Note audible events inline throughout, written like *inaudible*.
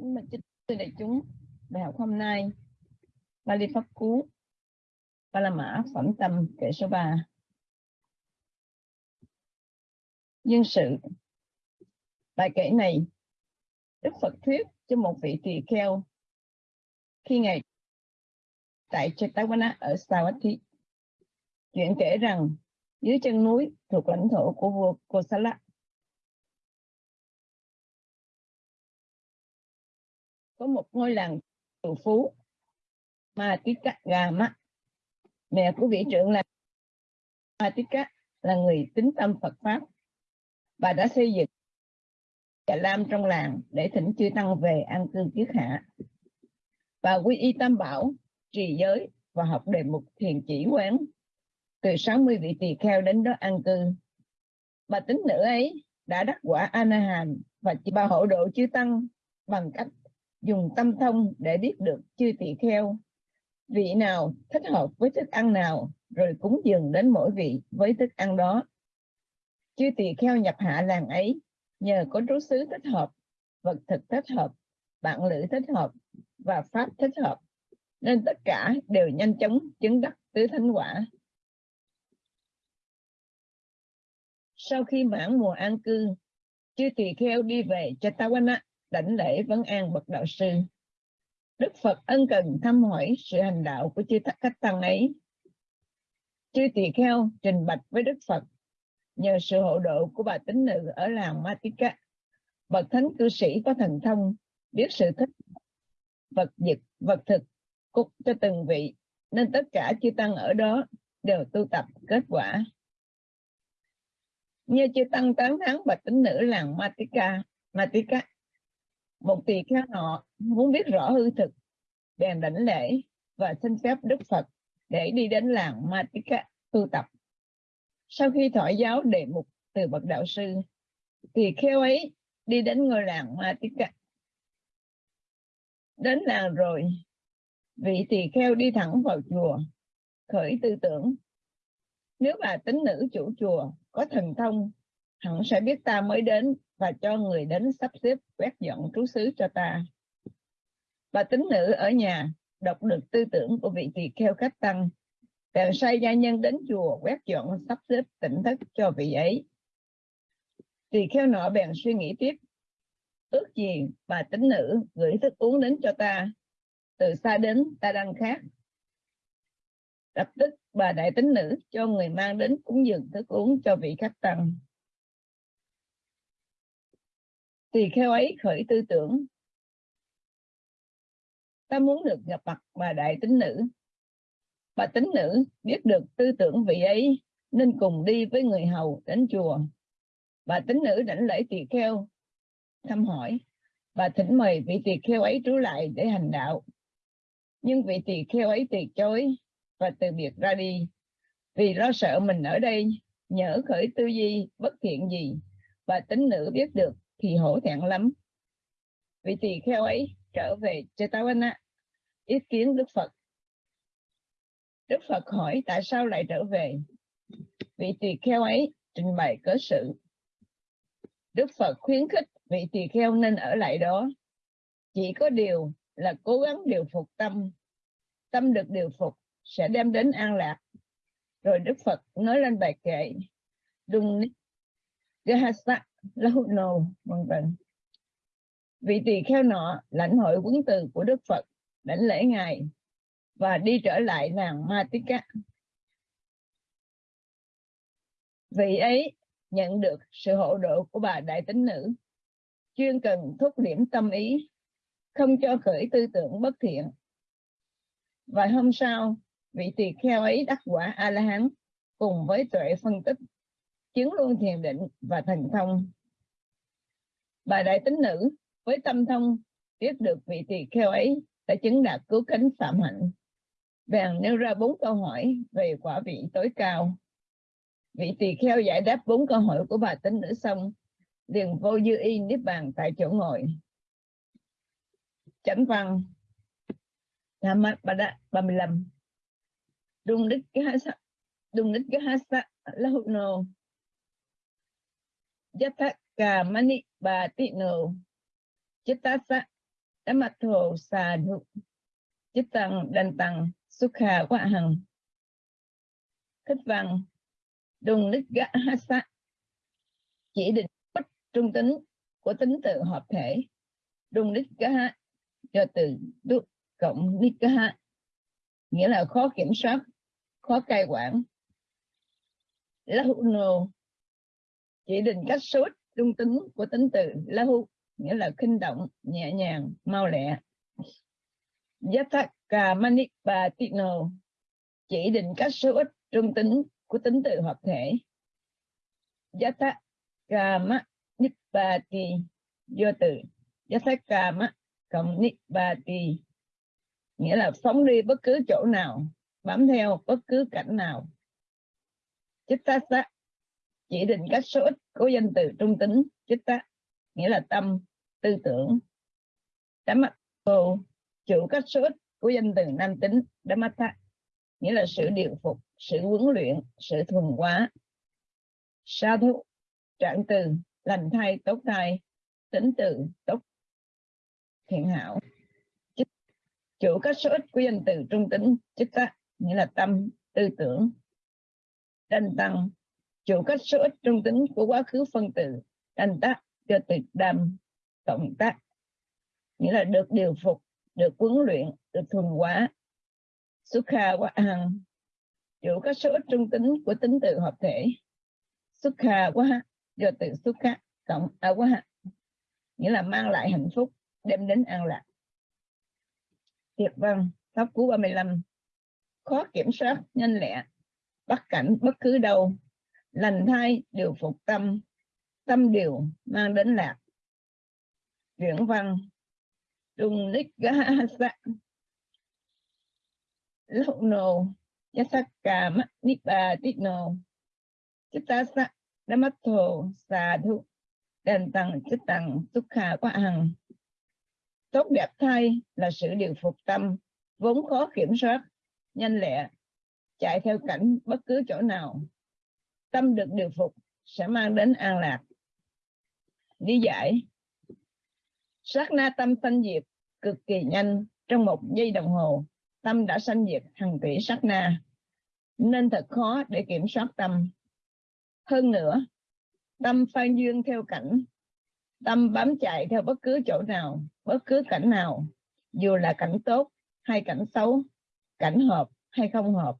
Kính mời chư đại chúng, bài học hôm nay Bali Pháp Cú, Ba La Mã Phẩm Tâm kệ số 3 Nhân sự, Bài kể này, Đức Phật thuyết cho một vị tỳ kheo khi Ngài tại Chetavana ở Savatthi. Chuyện kể rằng, dưới chân núi thuộc lãnh thổ của vua Kosala có một ngôi làng triệu phú Matika Gama. Mẹ của vị trưởng là Matika là người tính tâm Phật Pháp. Bà đã xây dựng Trà Lam trong làng để thỉnh chư Tăng về an cư kiết hạ. Bà quy y tam bảo, trì giới và học đề mục thiền chỉ quán. Từ 60 vị tỳ kheo đến đó an cư. Bà tính nữ ấy đã đắc quả ananhand và bà hộ độ chư Tăng bằng cách dùng tâm thông để biết được chư tỳ kheo. Vị nào thích hợp với thức ăn nào, rồi cúng dường đến mỗi vị với thức ăn đó. Chư tỳ kheo nhập hạ làng ấy, nhờ có trú xứ thích hợp, vật thực thích hợp, bạn lữ thích hợp và pháp thích hợp, nên tất cả đều nhanh chóng chứng đắc tứ thánh quả. Sau khi mãn mùa an cư, chư tỳ kheo đi về cho Tawana đảnh lễ vấn an bậc đạo sư. Đức phật ân cần thăm hỏi sự hành đạo của chư cách tăng ấy. Chư tỳ kheo trình bạch với đức phật. Nhờ sự hộ độ của bà tín nữ ở làng Matika, bậc thánh cư sĩ có thần thông, biết sự thích vật dịch, vật thực cúc cho từng vị, nên tất cả chư tăng ở đó đều tu tập kết quả. Như chư tăng tán thán bậc tín nữ làng Matika Matika một tỳ kheo nọ muốn biết rõ hư thực, bèn đảnh lễ và xin phép đức phật để đi đến làng matika tu tập. Sau khi thọ giáo đề mục từ bậc đạo sư thì kheo ấy đi đến ngôi làng matika. Đến làng rồi, vị tỳ kheo đi thẳng vào chùa, khởi tư tưởng. Nếu bà tính nữ chủ chùa có thần thông, hẳn sẽ biết ta mới đến và cho người đến sắp xếp quét dọn trú xứ cho ta. Bà tính nữ ở nhà đọc được tư tưởng của vị tỳ kheo khách tăng, bèn sai gia nhân đến chùa quét dọn sắp xếp tỉnh thất cho vị ấy. Tỳ kheo nọ bèn suy nghĩ tiếp, ước gì bà tính nữ gửi thức uống đến cho ta, từ xa đến ta đang khác. Lập tức bà đại tính nữ cho người mang đến cúng dường thức uống cho vị khách tăng tỳ kheo ấy khởi tư tưởng. Ta muốn được gặp mặt bà đại tính nữ. Bà tính nữ biết được tư tưởng vị ấy, nên cùng đi với người hầu đến chùa. Bà tính nữ đảnh lễ tỳ kheo, thăm hỏi. Bà thỉnh mời vị tỳ kheo ấy trú lại để hành đạo. Nhưng vị tỳ kheo ấy từ chối và từ biệt ra đi. Vì lo sợ mình ở đây, nhỡ khởi tư duy bất thiện gì, bà tính nữ biết được thì hổ thẹn lắm. Vị tỳ kheo ấy trở về Chetavana ý kiến Đức Phật. Đức Phật hỏi tại sao lại trở về? Vị tỳ kheo ấy trình bày cớ sự. Đức Phật khuyến khích vị tỳ kheo nên ở lại đó. Chỉ có điều là cố gắng điều phục tâm. Tâm được điều phục sẽ đem đến an lạc. Rồi Đức Phật nói lên bài kệ Dung Gahasa lâu nồ vân vân vị tỳ kheo nọ lãnh hội quấn từ của đức phật đảnh lễ ngài và đi trở lại nàng làng Matika. Vị ấy nhận được sự hộ độ của bà đại tính nữ, chuyên cần thúc điểm tâm ý, không cho khởi tư tưởng bất thiện. Vài hôm sau, vị tỳ kheo ấy đắc quả A-la-hán cùng với tuệ phân tích chứng luôn thiền định và thành thông. Bà đại tính nữ với tâm thông biết được vị tỳ kheo ấy đã chứng đạt cứu cánh phạm hạnh. Bèn nêu ra bốn câu hỏi về quả vị tối cao. Vị tỳ kheo giải đáp bốn câu hỏi của bà tính nữ xong, liền vô dư y niết bàn tại chỗ ngồi. Chánh văn Thammat Bada 35 Đung đích cái hasa Đung đích cái hasa Lahuno Yataka mani ba tino chitasa Dhamatho Sadhu Chích Tăng Đanh Tăng sukha Quá Hằng Thích văn Đùng Nít Gã Hasa chỉ định bất trung tính của tính từ hợp thể. Đùng Nít Gã do từ đúc cộng Nít Gã nghĩa là khó kiểm soát, khó cai quản. Lahuno chỉ định cách số trung tính của tính từ Lahu, nghĩa là khinh động, nhẹ nhàng, mau lẹ. Yathaka Manipatino chỉ định cách số ít trung tính của tính từ hoặc thể. Yathaka Manipati do từ. Yathaka cộng Nipati nghĩa là phóng đi bất cứ chỗ nào, bám theo bất cứ cảnh nào. Chittasa chỉ định các số ít của danh từ trung tính, chích tác, nghĩa là tâm, tư tưởng. Dhammako chủ các số ít của danh từ nam tính Dhammata nghĩa là sự điều phục, sự huấn luyện, sự thuần hóa. Sa thú, trạng từ, lành thay tốt thai, tính từ, tốt, thiện hảo. Chủ các số ít của danh từ trung tính, chích tác, nghĩa là tâm, tư tưởng. Đanh tăng chủ các số ít trung tính của quá khứ phân tử thành tác cho từ đam cộng tác. Nghĩa là được điều phục, được huấn luyện, được thuần hóa. Xuất kha quá hằng chủ các số ít trung tính của tính từ hợp thể. Xuất kha quá do từ xuất kha cộng a quá nghĩa là mang lại hạnh phúc, đem đến an lạc. Thiệt văn, pháp cú 35 khó kiểm soát, nhanh lẹ, bắt cảnh bất cứ đâu lành thai điều phục tâm. Tâm điều mang đến lạc. Chuyển văn. Trung ních gahasa nô sắc đã mắt chittasa xà thụ đền tăng chích tăng khả quá hằng. Tốt đẹp thay là sự điều phục tâm. Vốn khó kiểm soát, nhanh lẹ, chạy theo cảnh bất cứ chỗ nào tâm được điều phục sẽ mang đến an lạc. Lý giải. Sát na tâm sanh diệt cực kỳ nhanh. Trong một giây đồng hồ, tâm đã sanh diệt hàng tỷ sát na. Nên thật khó để kiểm soát tâm. Hơn nữa, tâm phan duyên theo cảnh. Tâm bám chạy theo bất cứ chỗ nào, bất cứ cảnh nào. Dù là cảnh tốt hay cảnh xấu, cảnh hợp hay không hợp,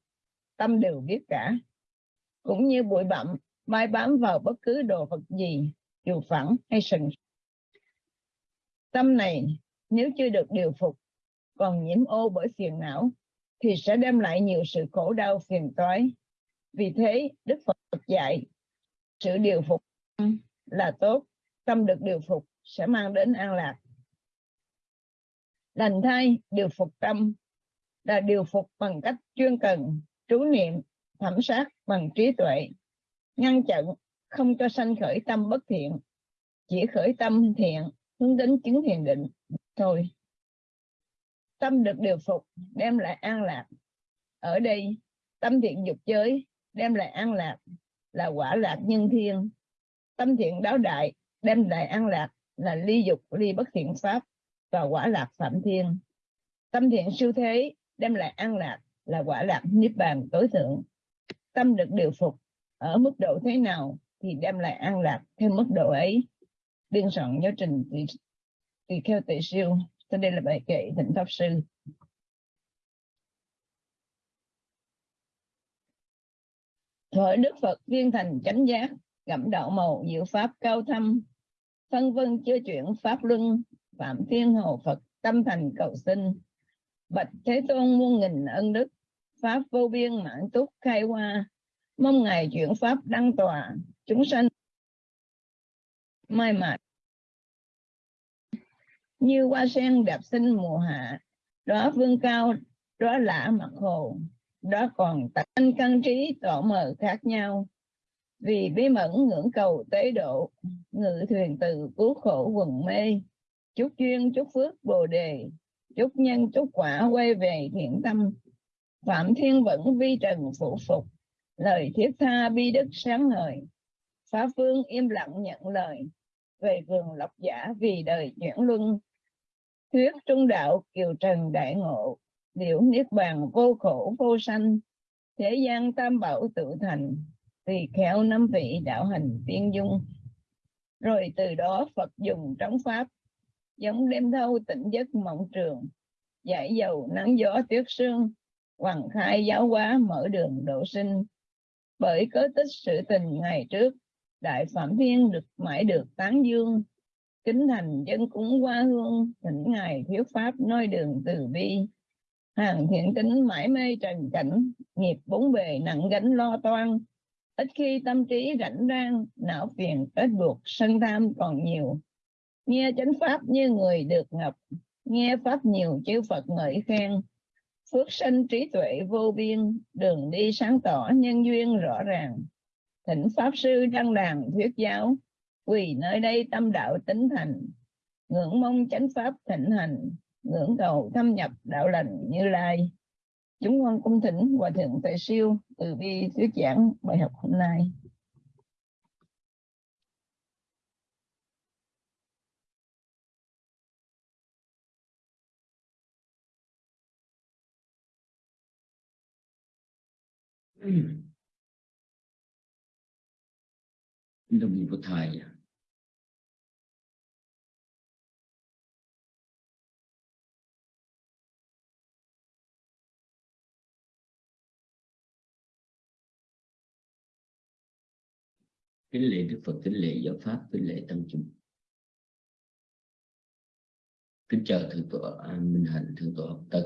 tâm đều biết cả cũng như bụi bặm, mai bám vào bất cứ đồ vật gì, dù phẳng hay sừng. Tâm này, nếu chưa được điều phục, còn nhiễm ô bởi phiền não, thì sẽ đem lại nhiều sự khổ đau phiền toái. Vì thế, đức phật dạy, sự điều phục là tốt, tâm được điều phục sẽ mang đến an lạc. Lành thai, điều phục tâm, là điều phục bằng cách chuyên cần, trú niệm thẩm sát bằng trí tuệ, ngăn chặn không cho sanh khởi tâm bất thiện, chỉ khởi tâm thiện, hướng đến chứng thiền định. Thôi, tâm được điều phục, đem lại an lạc. Ở đây, tâm thiện dục giới, đem lại an lạc là quả lạc nhân thiên. Tâm thiện đáo đại, đem lại an lạc là ly dục, ly bất thiện pháp và quả lạc phạm thiên. Tâm thiện siêu thế, đem lại an lạc là quả lạc niết bàn tối thượng tâm được điều phục ở mức độ thế nào thì đem lại an lạc theo mức độ ấy. Biên soạn giáo trình tùy, tùy theo tệ siêu cho đây là bài kệ thịnh pháp sư. Thổi Đức Phật viên thành chánh giác, gặm đạo màu diệu pháp cao thâm, phân vân chưa chuyển pháp luân, phạm thiên hồ Phật tâm thành cầu sinh. Bạch Thế Tôn muôn nghìn ân đức, pháp vô biên mạng túc khai hoa, mong ngài chuyển pháp đăng tòa, chúng sanh mai mạc. như hoa sen đẹp sinh mùa hạ đó vương cao đó lạ mặt hồ đó còn tánh căn trí tỏ mờ khác nhau. Vì bí mẫn ngưỡng cầu tế độ ngự thuyền từ cứu khổ quần mê. Chúc duyên chúc phước bồ đề chúc nhân chúc quả quay về thiện tâm phạm thiên vẫn vi trần phụ phục, lời thiết tha bi đức sáng ngời. Phá phương im lặng nhận lời, về vườn lộc giả vì đời chuyển luân. Thuyết trung đạo kiều trần đại ngộ, liễu niết bàn vô khổ vô sanh. Thế gian tam bảo tự thành tùy khéo năm vị đạo hành tiên dung. Rồi từ đó Phật dùng trống pháp, giống đêm thâu tỉnh giấc mộng trường, giải dầu nắng gió tuyết sương hoàng khai giáo hóa mở đường độ sinh. Bởi cớ tích sự tình ngày trước, đại phạm thiên được mãi được tán dương. Kính thành dân cúng qua hương, thỉnh ngài thiếu pháp nói đường từ bi. Hàng thiện tính mãi mê trần cảnh, nghiệp bốn bề nặng gánh lo toan. Ít khi tâm trí rảnh rang, não phiền kết buộc sân tham còn nhiều. Nghe chánh pháp như người được ngập nghe pháp nhiều chư phật ngợi khen phước sinh trí tuệ vô biên, đường đi sáng tỏ nhân duyên rõ ràng. Thỉnh pháp sư đăng đàn thuyết giáo, quỳ nơi đây tâm đạo tính thành. Ngưỡng mong chánh pháp thịnh hành, ngưỡng cầu thâm nhập đạo lành như lai. Chúng con cung thỉnh hòa thượng tuệ siêu từ bi thuyết giảng bài học hôm nay. Đồng nghiệp của thầy kính lễ đức phật, kính lễ giáo pháp, kính lễ tăng chúng. Kính chào thượng tọa minh hạnh, thượng tọa học tân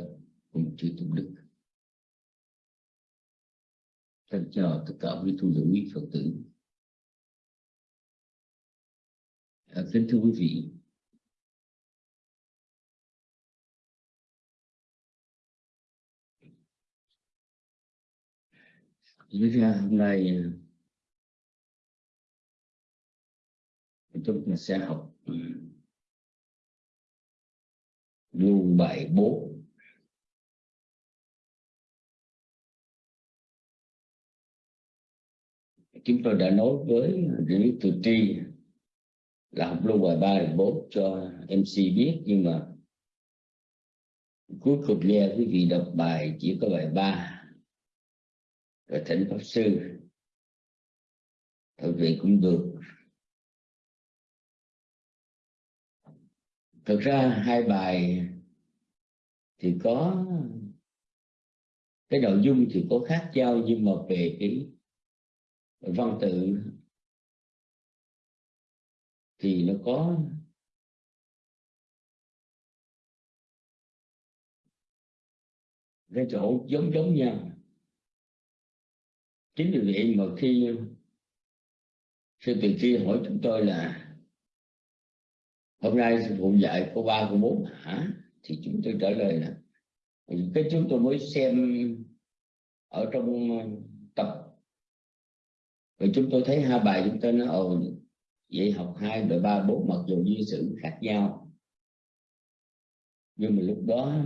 cùng chư tôn đức thân chào tất cả quý tu nữ quý phật tử. À, kính thưa quý vị. Lý ra hôm nay à, chúng ta sẽ học à, luồng bài 4 chúng tôi đã nói với Lý Từ Tri là học luôn bài 3 bài 4 cho MC biết, nhưng mà cuối cùng nghe quý vị đọc bài chỉ có bài 3 rồi thỉnh pháp sư. Thực vị cũng được. Thực ra hai bài thì có, cái nội dung thì có khác nhau, nhưng mà về cái văn tự thì nó có cái chỗ giống giống nhau. Chính vì vậy mà khi sư từ kia hỏi chúng tôi là hôm nay sư phụ dạy cô ba, cô bốn, hả? Thì chúng tôi trả lời là, cái chúng tôi mới xem ở trong rồi chúng tôi thấy hai bài chúng tôi nói, ồ, vậy học hai đội ba, bốn, mặc dù duy sự khác nhau. Nhưng mà lúc đó,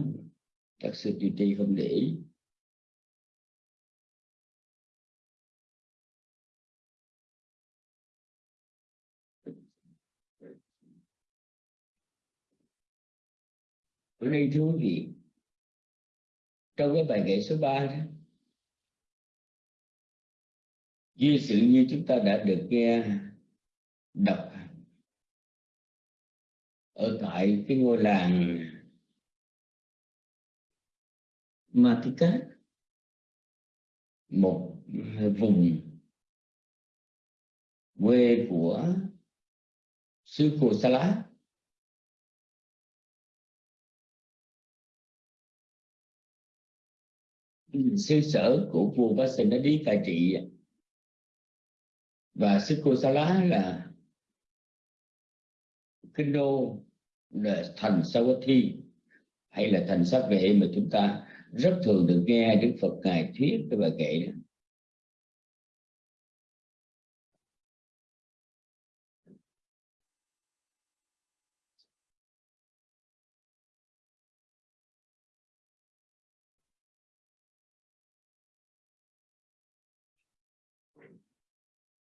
các sư tùy tri không để ý. Ở nay thưa quý vị, trong cái bài kệ số 3 đó như sự như chúng ta đã được nghe đọc ở tại cái ngôi làng Matika, một vùng quê của sư phụ Sa Lá sư sở của vua đi cai trị và sư cô Sa Lá là kinh đô là thành Sawathi, hay là thành sát vệ mà chúng ta rất thường được nghe Đức Phật ngài thuyết cái bài kệ đó.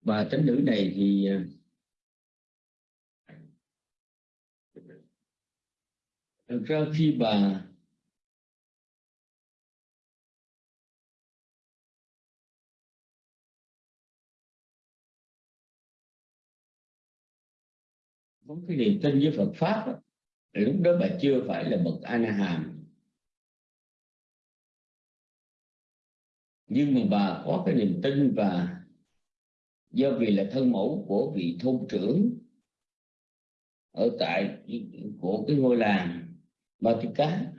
Và tính nữ này thì ờ, thực ra khi bà có cái niềm tin với Phật pháp đó, thì lúc đó bà chưa phải là bậc a hàm nhưng mà bà có cái niềm tin và do vì là thân mẫu của vị thôn trưởng ở tại của cái ngôi làng Ba Tư Cá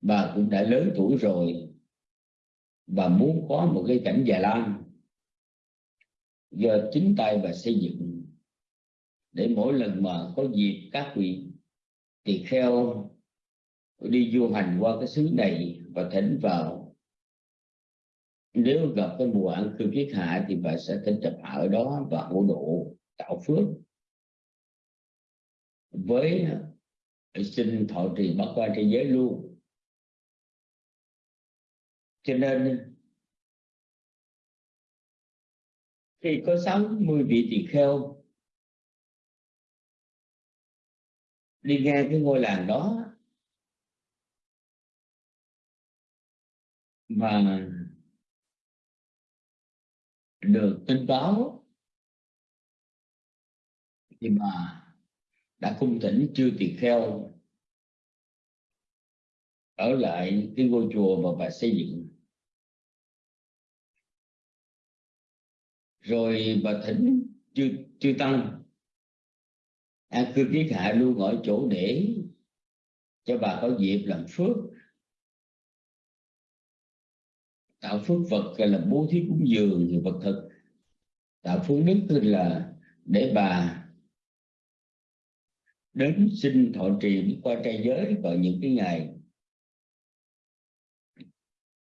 bà cũng đã lớn tuổi rồi bà muốn có một cái cảnh già lam do chính tay bà xây dựng để mỗi lần mà có dịp các vị tỳ kheo đi du hành qua cái xứ này và thỉnh vào nếu gặp cái mùa ăn cư kiết hạ thì bà sẽ tính tập hạ ở đó và hộ độ tạo phước. Với sinh thọ trì bắt qua thế giới luôn. Cho nên, khi có 60 vị tỳ kheo đi ngang cái ngôi làng đó, mà được, tin báo. Thì bà đã cung thỉnh chưa tỳ kheo. Ở lại cái ngôi chùa mà bà xây dựng. Rồi bà thỉnh chư chư tăng. An cư kiết hạ luôn ở chỗ để cho bà có dịp làm phước. Tạo phước vật là bố thí cúng dường thì vật thực. Tạo phước đức là để bà đến xin thọ trì qua trai giới vào những cái ngày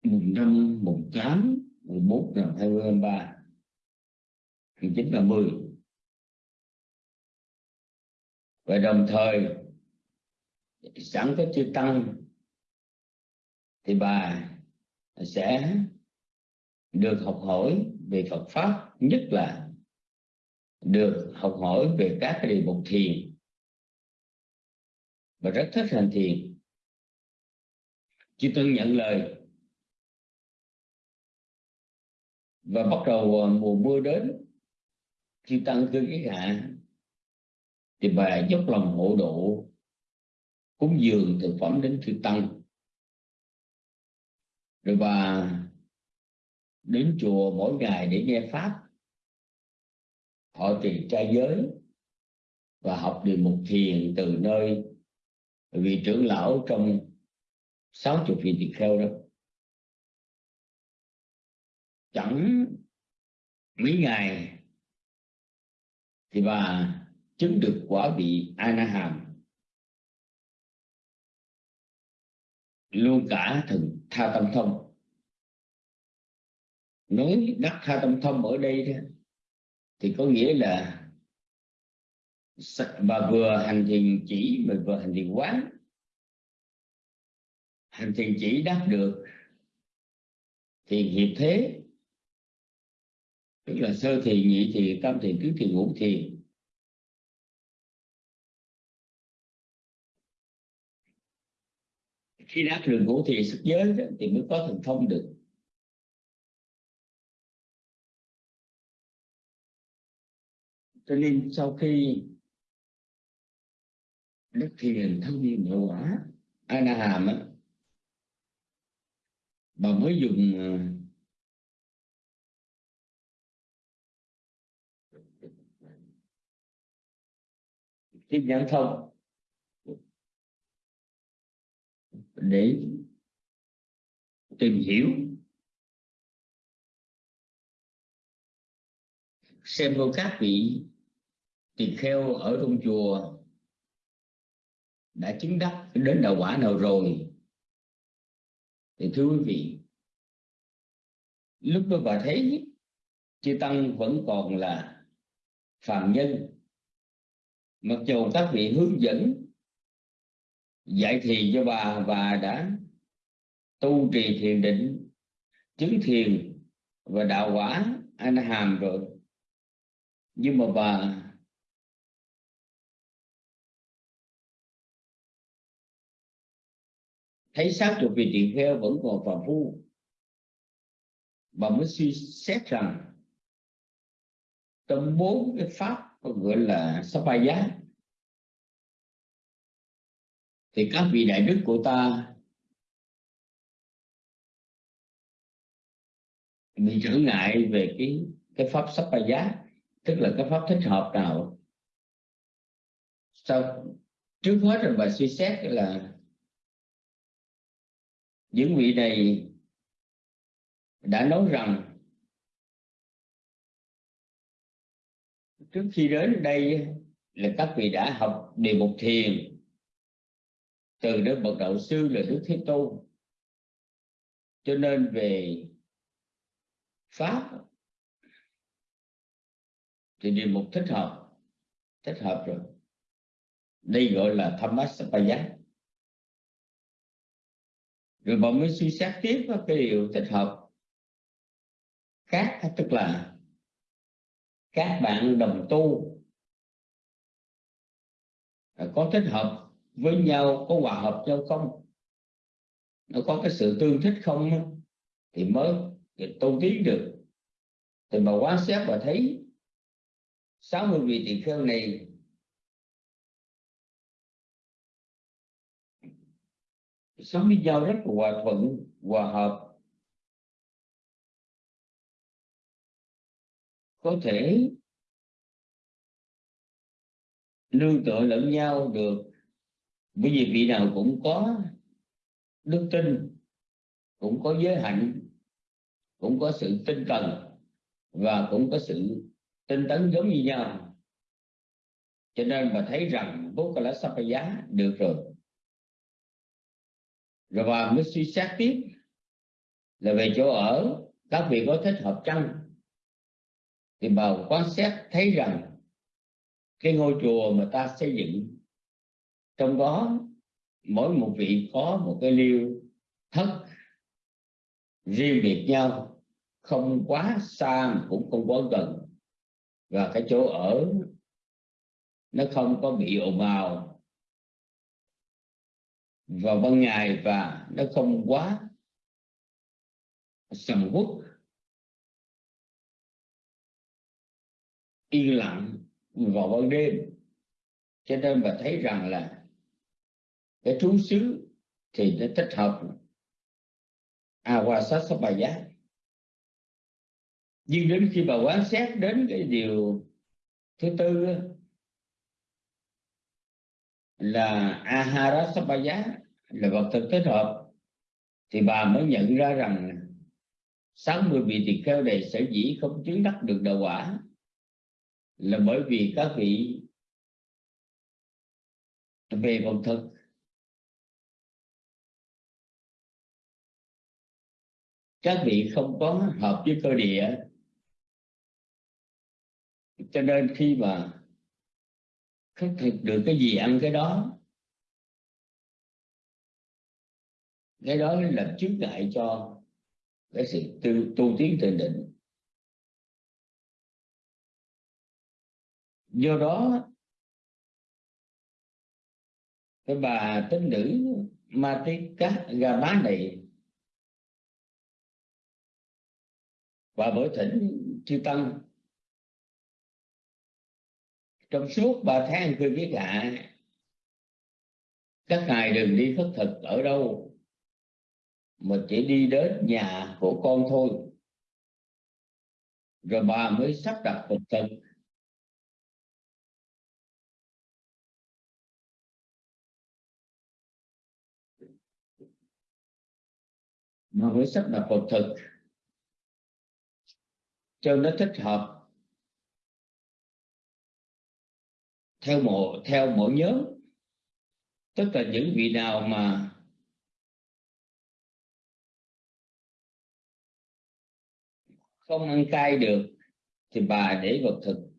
mùng năm, mùng tám, mùng bốn năm hai mươi ba, mùng chín là mười. Và đồng thời, sẵn có chư tăng thì bà sẽ được học hỏi về Phật pháp, nhất là được học hỏi về các cái đề mục thiền. Và rất thích hành thiền. Chư tăng nhận lời. Và bắt đầu mùa mưa đến chư tăng cư cái hạ, thì bà dốc lòng hộ độ, cúng dường thực phẩm đến chư tăng. Rồi bà đến chùa mỗi ngày để nghe pháp. Họ trì trai giới và học điều mục thiền từ nơi vị trưởng lão trong sáu chục vị tỳ kheo đó. Chẳng mấy ngày thì bà chứng được quả vị ana hàm luôn cả thần tha tâm thông nói đắc tha tâm thông ở đây đó, thì có nghĩa là và vừa hành thiền chỉ mà vừa hành thiền quán. Hành thiền chỉ đắc được thiền hiệp thế. Tức là sơ thiền nhị thiền tam thiền tứ thiền ngũ thiền. Khi đắc được ngũ thiền sức giới đó, thì mới có thần thông được. Cho nên sau khi đức thiền thông nội quả a hàm á, bà mới dùng à, cái nhãn thông để tìm hiểu, xem có các vị tỳ kheo ở trong chùa đã chứng đắc đến đạo quả nào rồi? Thì thưa quý vị, lúc đó bà thấy chư tăng vẫn còn là phàm nhân. Mặc dù các vị hướng dẫn, dạy thì cho bà và đã tu trì thiền định, chứng thiền và đạo quả anh hàm rồi. Nhưng mà bà thấy xác chục vị tỳ kheo vẫn còn phàm phu. Bà mới suy xét rằng, trong bốn cái pháp gọi là sapaya thì các vị đại đức của ta bị trở ngại về cái cái pháp sapaya tức là cái pháp thích hợp nào. Sau, trước hết là bà suy xét là những vị này đã nói rằng, trước khi đến đây là các vị đã học đề mục thiền. Từ đến bậc đạo sư là đức thế tôn. Cho nên về pháp, thì đề mục thích hợp thích hợp rồi. Đây gọi là tham Thammasapaya rồi bọn mới suy xét tiếp cái điều thích hợp. Khác tức là các bạn đồng tu có thích hợp với nhau, có hòa hợp nhau không? Nó có cái sự tương thích không thì mới tu tiến được. Thì mà quan sát và thấy 60 vị tỳ kheo này sống với nhau rất là hòa thuận, hòa hợp. Có thể nương tựa lẫn nhau được. Bởi vì vị nào cũng có đức tin, cũng có giới hạnh, cũng có sự tinh cần và cũng có sự tinh tấn giống như nhau. Cho nên bà thấy rằng bố là sắp giá được rồi rồi bà mới suy xét tiếp là về chỗ ở, các vị có thích hợp chăng? Thì bà quan xét thấy rằng cái ngôi chùa mà ta xây dựng, trong đó mỗi một vị có một cái liêu thất riêng biệt nhau, không quá xa cũng không quá gần. Và cái chỗ ở nó không có bị ồn ào vào ban ngày và nó không quá sầm uất. Yên lặng vào ban đêm. Cho nên bà thấy rằng là cái trú xứ thì nó thích hợp. Awasasapaya nhưng đến khi bà quan sát đến cái điều thứ tư là Aharasabaya là vật thực thích hợp, thì bà mới nhận ra rằng 60 vị tỳ kheo này sở dĩ không chứng đắc được đạo quả là bởi vì các vị về vật thực. Các vị không có hợp với cơ địa, cho nên khi mà khắc thực được cái gì ăn cái đó. Cái đó là chướng ngại cho cái sự tu, tu tiến từ định. Do đó cái bà tín nữ Matika Gama này và bởi thỉnh chư tăng trong suốt ba tháng tôi viết lạ các ngài đừng đi khất thực ở đâu, mà chỉ đi đến nhà của con thôi. Rồi bà mới sắp đặt phật thực. Mà mới sắp đặt phật thực. Cho nó thích hợp. Theo mộ, theo mỗi nhóm. Tức là những vị nào mà không ăn cay được thì bà để vật thực.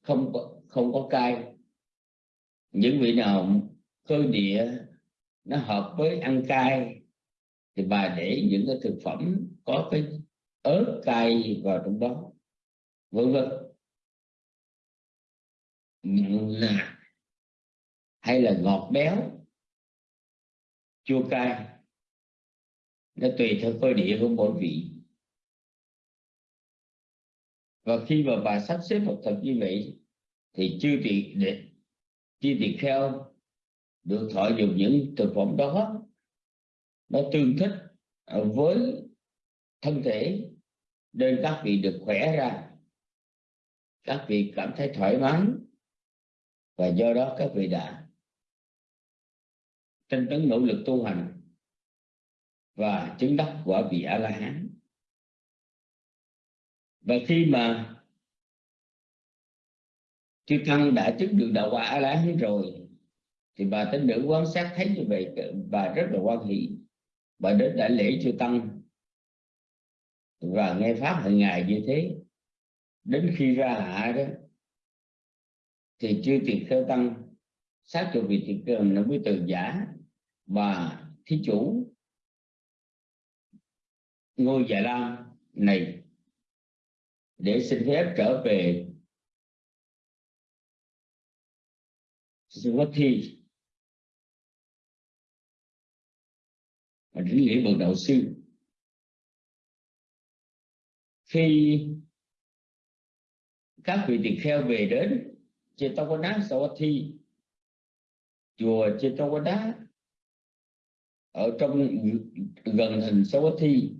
Không có không có cay. Những vị nào cơ địa nó hợp với ăn cay thì bà để những cái thực phẩm có cái ớt cay vào trong đó. Vân vân là hay là ngọt béo, chua cay, nó tùy theo cơ địa của mỗi vị. Và khi mà bà sắp xếp một thật như vậy thì chư tỳ để chư tỳ kheo được thọ dùng những thực phẩm đó, nó tương thích à, với thân thể nên các vị được khỏe ra, các vị cảm thấy thoải mái và do đó các vị đã tinh tấn nỗ lực tu hành và chứng đắc quả vị a la hán và khi mà chư tăng đã chứng được đạo quả a la hán rồi, thì bà tín nữ quan sát thấy như vậy, bà rất là quan hỷ. Bà đến đại lễ chư tăng và nghe pháp hàng ngày như thế. Đến khi ra hạ đó thì chư tỳ kheo tăng. Sát trụ vị tỳ cơ nó mới từ giả và thí chủ. Ngôi già lam này để xin phép trở về thi. Và đến lễ bậc đạo sư. Khi các vị tỳ kheo về đến Chetawada Sawathi chùa Chetawada ở trong gần thành Sawathi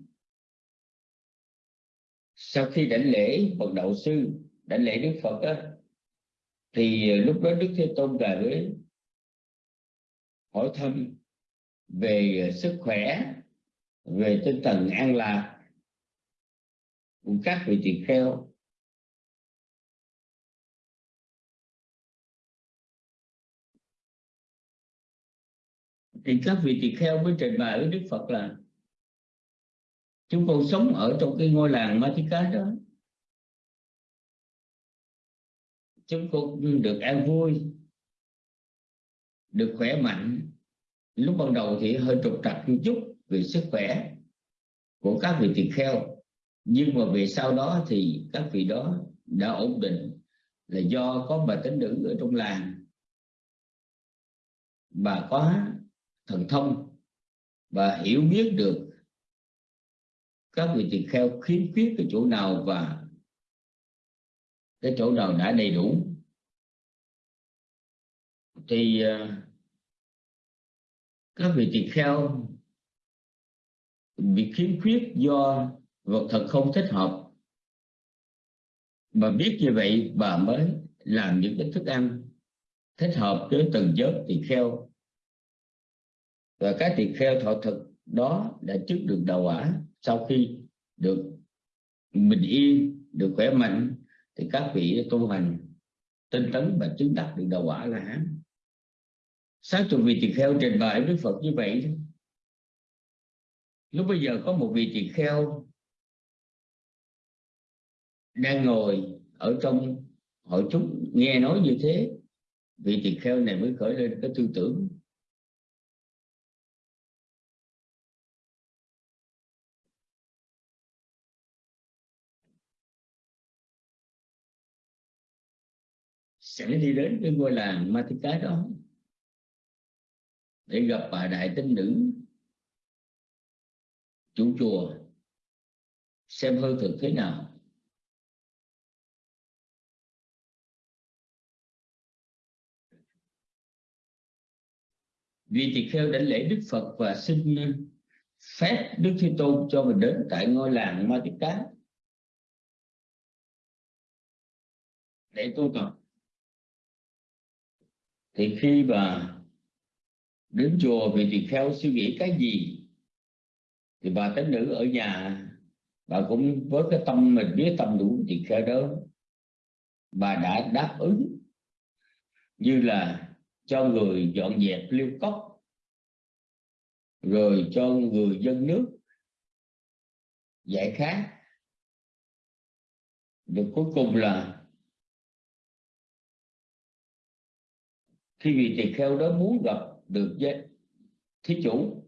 sau khi đảnh lễ bậc đạo sư đảnh lễ Đức Phật á, thì lúc đó Đức Thế Tôn về với hỏi thăm về sức khỏe về tinh thần an lạc của các vị tỳ kheo. Thì các vị tỳ kheo mới trình bày với Đức Phật là chúng con sống ở trong cái ngôi làng Matika đó. Chúng con được an vui, được khỏe mạnh. Lúc ban đầu thì hơi trục trặc một chút về sức khỏe của các vị tỳ kheo. Nhưng mà về sau đó thì các vị đó đã ổn định là do có bà tính nữ ở trong làng. Bà có thần thông và hiểu biết được các vị tỳ kheo khiếm khuyết cái chỗ nào và cái chỗ nào đã đầy đủ. Thì à, các vị tỳ kheo bị khiếm khuyết do vật thật không thích hợp. Mà biết như vậy, bà mới làm những cái thức ăn thích hợp với từng giới tỳ kheo và các tỳ kheo thọ thực đó đã trước được đầu quả. Sau khi được bình yên, được khỏe mạnh, thì các vị tu hành, tinh tấn và chứng đạt được đầu quả là hán. Sáng chục vị tỳ kheo trình bày đức phật như vậy lúc bây giờ có một vị tỳ kheo đang ngồi ở trong hội chúng nghe nói như thế, vị tỳ kheo này mới khởi lên cái tư tưởng sẽ đi đến cái ngôi làng Matika đó để gặp bà đại tinh nữ, chủ chùa, xem hơi thực thế nào. Vì tỳ kheo đảnh lễ Đức Phật và xin uh, phép Đức Thế Tôn cho mình đến tại ngôi làng Ma Cá để tu tập thì khi mà đến chùa vị tỳ kheo suy nghĩ cái gì? Thì bà tánh nữ ở nhà, bà cũng với cái tâm mình biết tâm đủ tỳ kheo đó, bà đã đáp ứng như là cho người dọn dẹp liêu cốc, rồi cho người dân nước giải khát. Được cuối cùng là khi vị tỳ kheo đó muốn gặp được với thí chủ,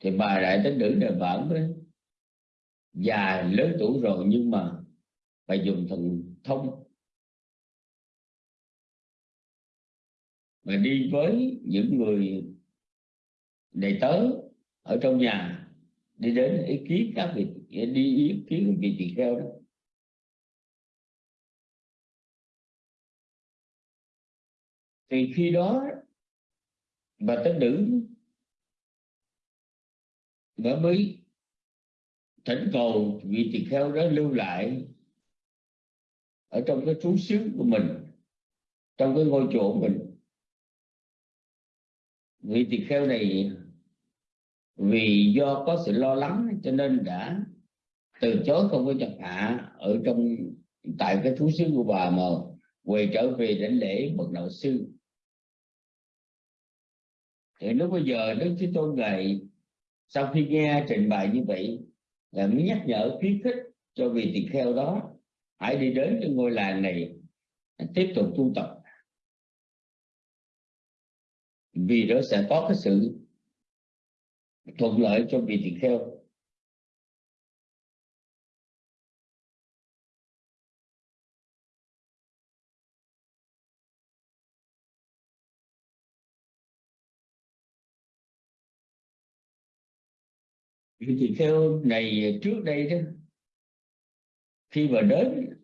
thì bà đại tín nữ này bà mới già lớn tuổi rồi nhưng mà bà dùng thần thông. Mà đi với những người đệ tớ ở trong nhà, đi đến ý kiến các vị, đi ý kiến vị tỳ kheo đó. Thì khi đó, bà tánh nữ bà mới thỉnh cầu vị tỳ kheo đó lưu lại ở trong cái trú xứ của mình, trong cái ngôi chùa của mình. Vị tỳ kheo này, vì do có sự lo lắng cho nên đã từ chối không có nhập hạ ở trong, tại cái thú xứ của bà mà quay trở về đến lễ bậc đạo sư thì lúc bây giờ đức thế tôn này sau khi nghe trình bày như vậy là mới nhắc nhở khuyến khích cho vị tỳ kheo đó hãy đi đến cái ngôi làng này, tiếp tục tu tập. Vì đó sẽ có cái sự thuận lợi cho vị tỳ kheo. Thì theo ngày này trước đây đó, khi mà đến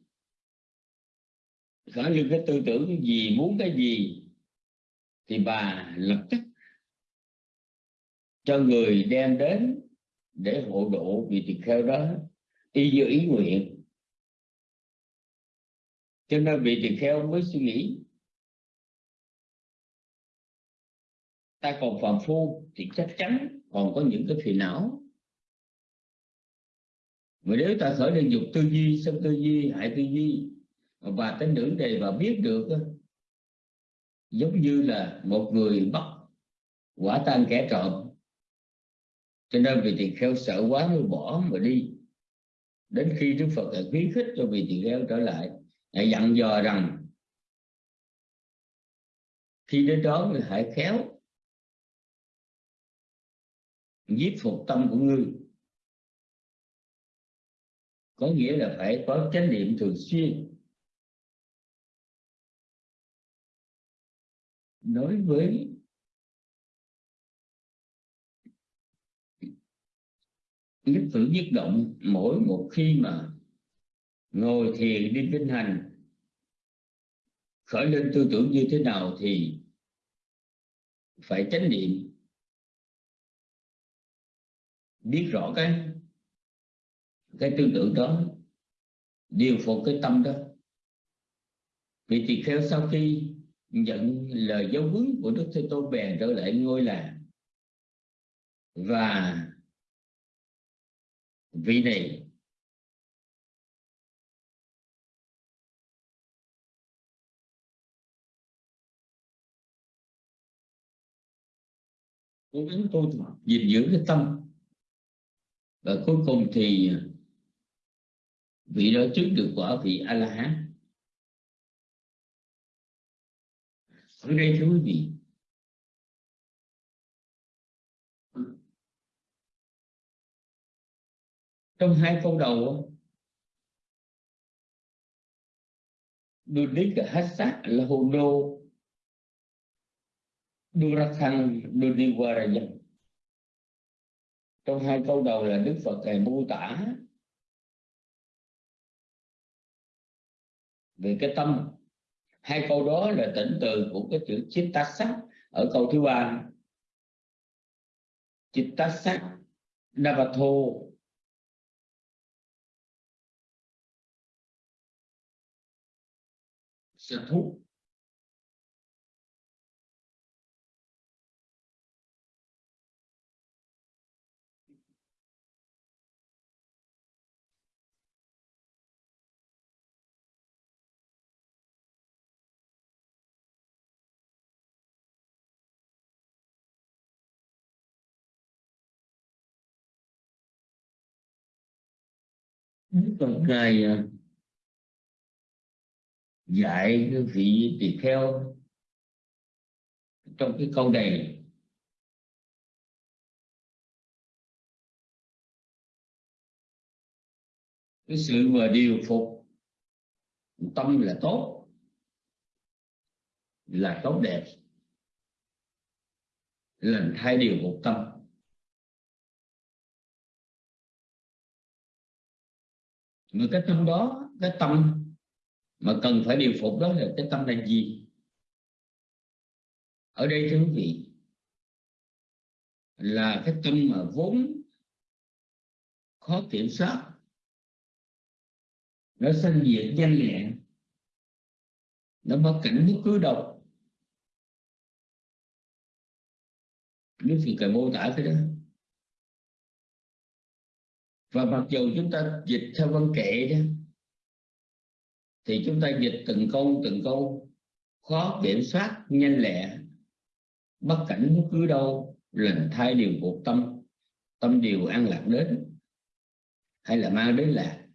có những cái tư tưởng gì, muốn cái gì, thì bà lập tức cho người đem đến để hộ độ vị tỳ kheo đó, y như ý nguyện. Cho nên vị tỳ kheo mới suy nghĩ, ta còn phàm phu thì chắc chắn còn có những cái phiền não mà nếu ta khởi lên dục tư duy sân tư duy, hại tư duy và tính nữ đề và biết được giống như là một người bắt quả tan kẻ trộm. Cho nên vị tỳ kheo sợ quá mới bỏ mà đi. Đến khi đức phật lại khuyến khích cho vị tỳ kheo trở lại lại dặn dò rằng, khi đến đó người hãy khéo, giết phục tâm của ngươi có nghĩa là phải có chánh niệm thường xuyên. Đối với nhất cử nhất động, mỗi một khi mà ngồi thiền đi kinh hành, khởi lên tư tưởng như thế nào thì phải chánh niệm. Biết rõ cái cái tư tưởng đó điều phục cái tâm đó. Vị tỳ kheo sau khi nhận lời giáo huấn của đức thế tôn bèn trở lại ngôi làng. Và vị này cố gắng tu gìn giữ cái tâm. Và cuối cùng thì vị đó trước được quả vị a la hán ở đây thưa quý vị, trong hai câu đầu Dudik Hassa là hồ đô Durakhang trong hai câu đầu là Đức Phật thầy mô tả về cái tâm. Hai câu đó là tỉnh từ của cái chữ chitta ở câu thứ ba. Chitta sắc navato. Sở thúc Phật ngài à, dạy cái vị tỳ kheo trong cái câu này. Cái sự mà điều phục tâm là tốt là tốt đẹp. Là thay điều phục tâm. Mà cái tâm đó, cái tâm mà cần phải điều phục đó là cái tâm là gì? Ở đây thưa quý vị, là cái tâm mà vốn khó kiểm soát, nó sanh diệt nhanh nhẹn nó mất cảnh bất cứ độc Đức Phật cần mô tả cái đó và mặc dù chúng ta dịch theo văn kệ đó, thì chúng ta dịch từng câu từng câu. Khó kiểm soát, nhanh lẹ. Bất cảnh bất cứ đâu lần thay điều cuộc tâm. Tâm điều an lạc đến, hay là mang đến lạc.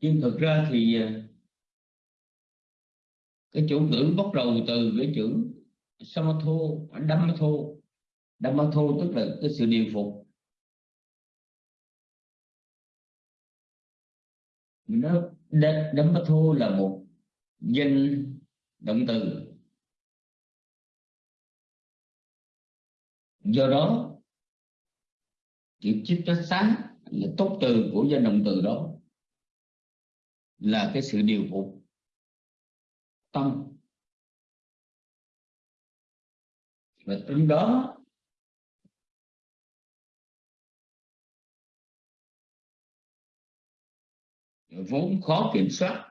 Nhưng thực ra thì à, cái chủ ngữ bắt đầu từ cái chữ samatho, dhammatho. Dhammatho tức là cái sự điều phục. Nó dhammatho là một danh động từ. Do đó chữ chích chất sáng là tốt từ của danh động từ đó là cái sự điều phục tâm. Và trong đó vốn khó kiểm soát,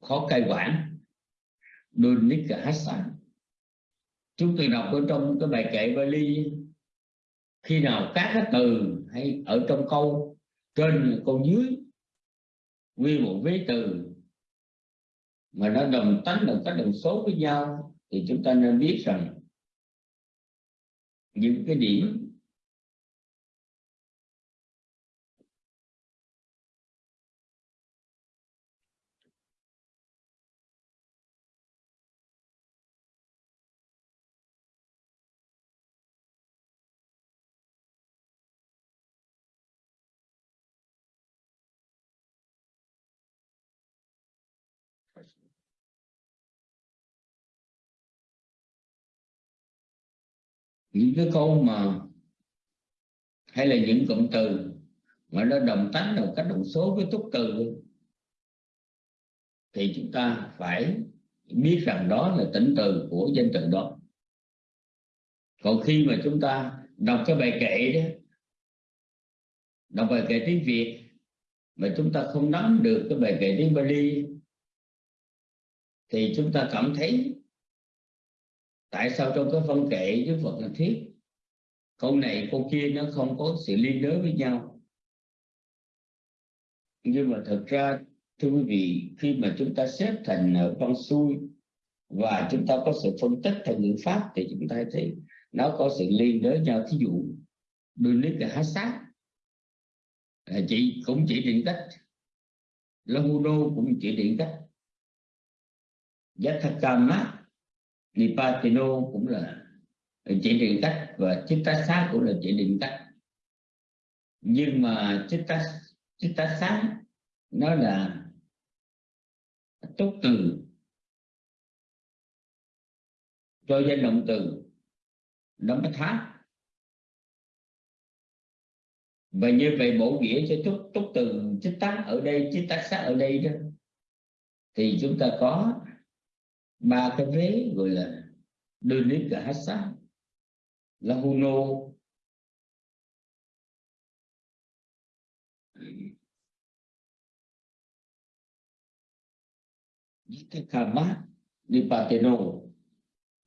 khó cai quản. Đôi Hassan cả chúng tôi đọc ở trong cái bài kệ Bali, khi nào các cái từ hay ở trong câu, trên câu dưới, quy một vế từ, mà nó đồng tánh đồng cách đồng số với nhau, thì chúng ta nên biết rằng những cái điểm những cái câu mà hay là những cụm từ mà nó đồng tánh đồng cách đồng số với túc từ, thì chúng ta phải biết rằng đó là tính từ của danh từ đó. Còn khi mà chúng ta đọc cái bài kệ đó, đọc bài kệ tiếng Việt mà chúng ta không nắm được cái bài kệ tiếng Bali, thì chúng ta cảm thấy tại sao trong cái phân kệ với Phật là thiết? Câu này, câu kia nó không có sự liên đới với nhau. Nhưng mà thật ra, thưa quý vị, khi mà chúng ta xếp thành ờ, văn xuôi và chúng ta có sự phân tích thành ngữ pháp thì chúng ta thấy nó có sự liên đới nhau. Thí dụ, đôi nít là hát sát. À, chị cũng chỉ định cách. Lahuno cũng chỉ định cách. Yathakama Nipatino cũng là chỉ định cách và Chittasa cũng là chỉ định cách. Nhưng mà Chitta Chitta sát nó là tốt từ cho danh động từ, nó mới tháp và như vậy bổ nghĩa cho chút túc từ chích tác ở đây chích tác sát ở đây đó, thì chúng ta có ba cái vế gọi là đơn lý cả hát sát. Là huno. Cái karma nipateno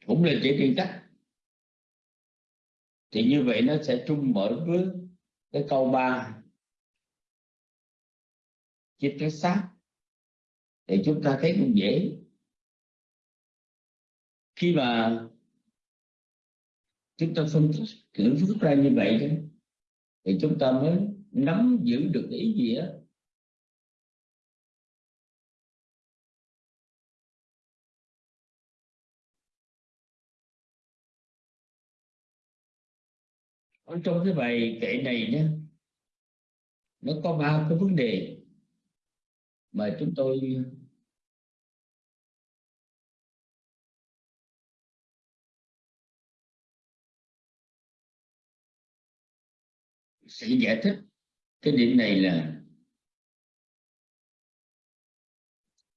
cũng là chỉ riêng cách thì như vậy nó sẽ chung mở với cái câu ba. Chiếc cái sát. Thì chúng ta thấy cũng dễ khi mà chúng ta phân tích kiểu phức ra như vậy thì chúng ta mới nắm giữ được ý nghĩa. Ở trong cái bài kệ này nhé nó có ba cái vấn đề mà chúng tôi sẽ giải thích. Cái điểm này là,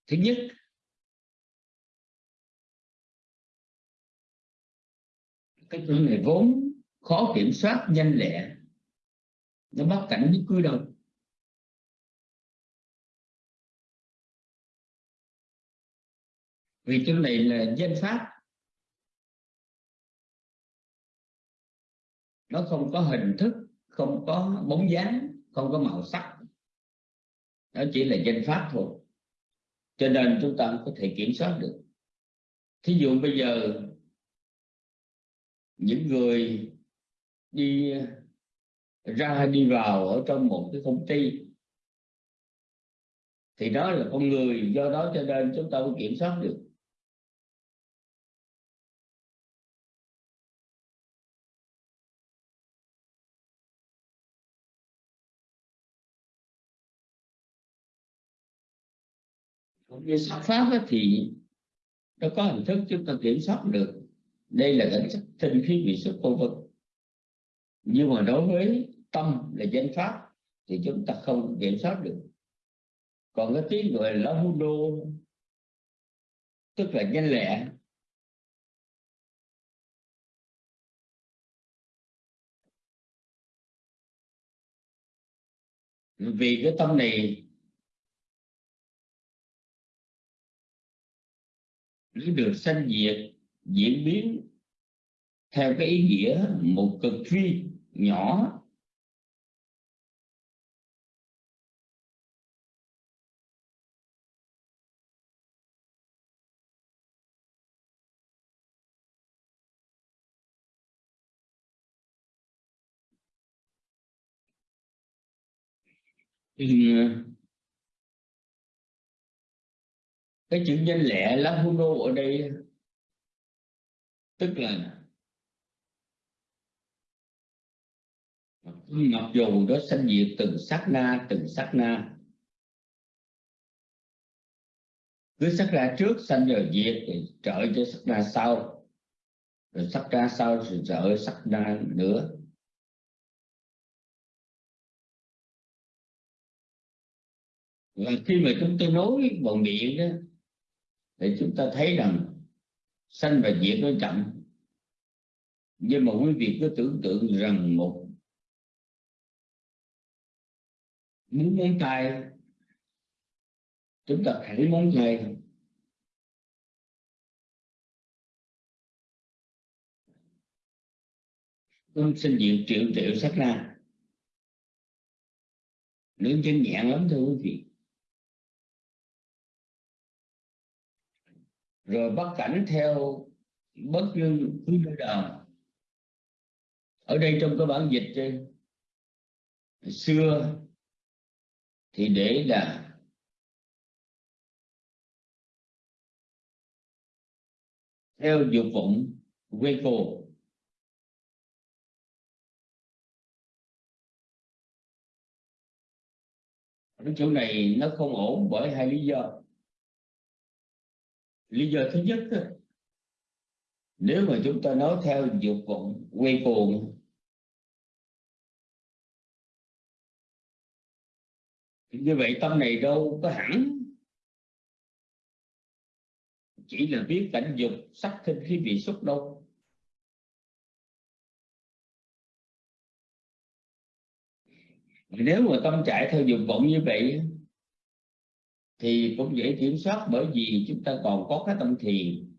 thứ nhất, cái chuyện này vốn khó kiểm soát, nhanh lẹ. Nó bắt cảnh với cứ đâu vì chỗ này là danh pháp. Nó không có hình thức không có bóng dáng, không có màu sắc. Nó chỉ là danh pháp thôi. Cho nên chúng ta có thể kiểm soát được. Thí dụ bây giờ, những người đi ra, đi vào ở trong một cái công ty, thì đó là con người, do đó cho nên chúng ta mới kiểm soát được. Như sắc pháp thì nó có hình thức chúng ta kiểm soát được. Đây là cảnh sắc tinh khí vị xuất vô vực nhưng mà đối với tâm là danh pháp thì chúng ta không kiểm soát được. Còn cái tiếng gọi là hú đô tức là nhanh lẹ. Vì cái tâm này nó được sanh diệt, diễn biến theo cái ý nghĩa một cực phi nhỏ. Thì cái chữ danh lệ lá huno ở đây, tức là mặc dù nó sanh diệt từng sát na, từng sát na. Cứ sát na trước, sanh rồi diệt thì trở cho sát na sau. Rồi sát na sau, rồi trở sát na nữa. Và khi mà chúng tôi nói bằng miệng đó thì chúng ta thấy rằng sanh và diệt nó chậm. Nhưng mà quý vị cứ tưởng tượng rằng một muốn ngón tay chúng ta thấy móng tay không sinh diệt triệu triệu sát na nướng chân nhẹ lắm thưa quý vị. Rồi bắt cảnh theo bất cứ cứ nơi nào. Ở đây trong cái bản dịch trên xưa thì để là theo dục vọng quê cô cái chỗ này nó không ổn bởi hai lý do lý do thứ nhất nếu mà chúng ta nói theo dục vọng, quay cuồng như vậy tâm này đâu có hẳn. Chỉ là biết cảnh dục sắc thinh khi bị xúc đâu nếu mà tâm chạy theo dục vọng như vậy thì cũng dễ kiểm soát bởi vì chúng ta còn có cái tâm thiền.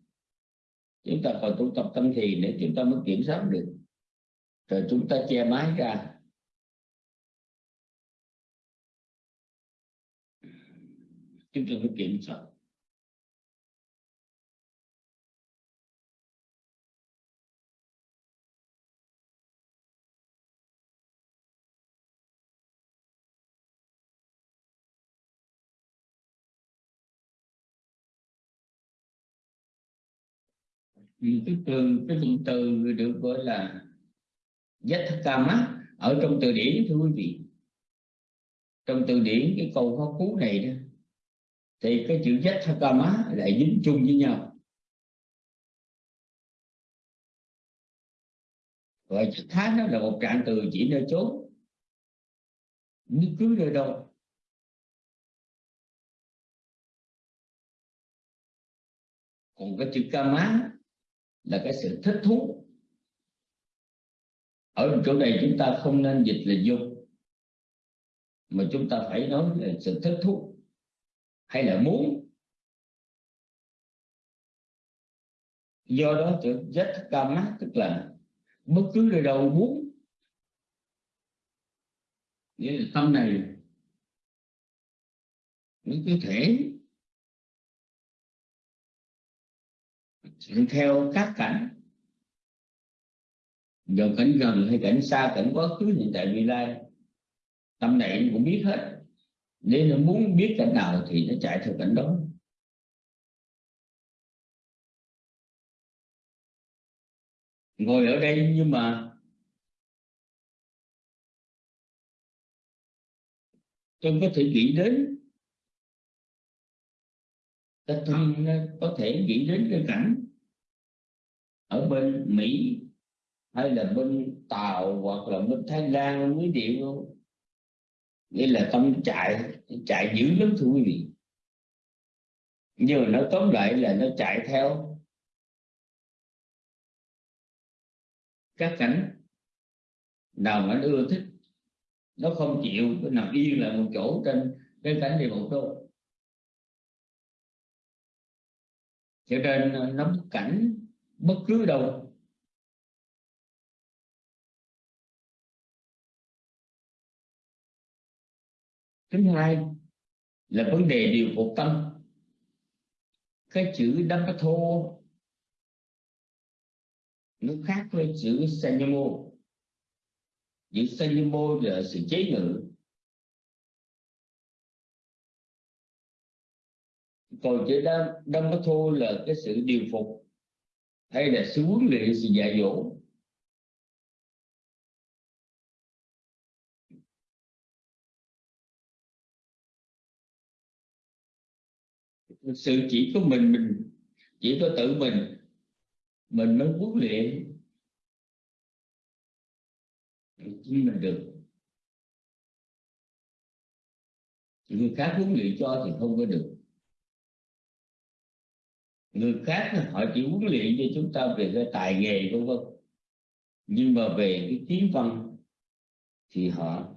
Chúng ta còn tu tập tâm thiền để chúng ta mới kiểm soát được. Rồi chúng ta che mái ra. Chúng ta mới kiểm soát. Cái từ cái cụm từ được gọi là Yathakama ở trong từ điển, thưa quý vị. Trong từ điển, cái câu khó cú này đó, thì cái chữ Yathakama lại dính chung với nhau. Và thái nó là một trạng từ chỉ nơi chốn bất cứ nơi đâu. Còn cái chữ kama là cái sự thích thú. Ở chỗ này chúng ta không nên dịch là dục, mà chúng ta phải nói là sự thích thú hay là muốn. Do đó chữ rất kama tức là bất cứ nơi đâu muốn. Nghĩa là tâm này những có thể theo các cảnh. Giờ cảnh gần hay cảnh xa, cảnh quá khứ hiện tại vị lai, tâm này cũng biết hết. Nên nó muốn biết cảnh nào thì nó chạy theo cảnh đó. Ngồi ở đây nhưng mà tôi có thể nghĩ đến cái thân, có thể nghĩ đến cái cảnh ở bên Mỹ hay là bên Tàu hoặc là bên Thái Lan mới điệu không nghĩa là tâm chạy chạy dữ lắm thưa quý vị. Nhưng mà nó tóm lại là nó chạy theo các cảnh nào mà nó ưa thích. Nó không chịu, nó nằm yên lại một chỗ trên cái cảnh địa một chỗ cho nên ờ, nó cảnh bất cứ đâu. Thứ hai là vấn đề điều phục tâm. Cái chữ đắp thô nó khác với chữ sanyamo. Chữ sanyamo là sự chế ngự. Còn chữ đâm đâm thô là cái sự điều phục hay là sự huấn luyện sự dạy dỗ. Sự chỉ có mình mình, chỉ có tự mình mình mới huấn luyện. Chính mình được. Người khác huấn luyện cho thì không có được người khác họ chỉ huấn luyện cho chúng ta về cái tài nghề vân vân. Nhưng mà về cái kiến văn thì họ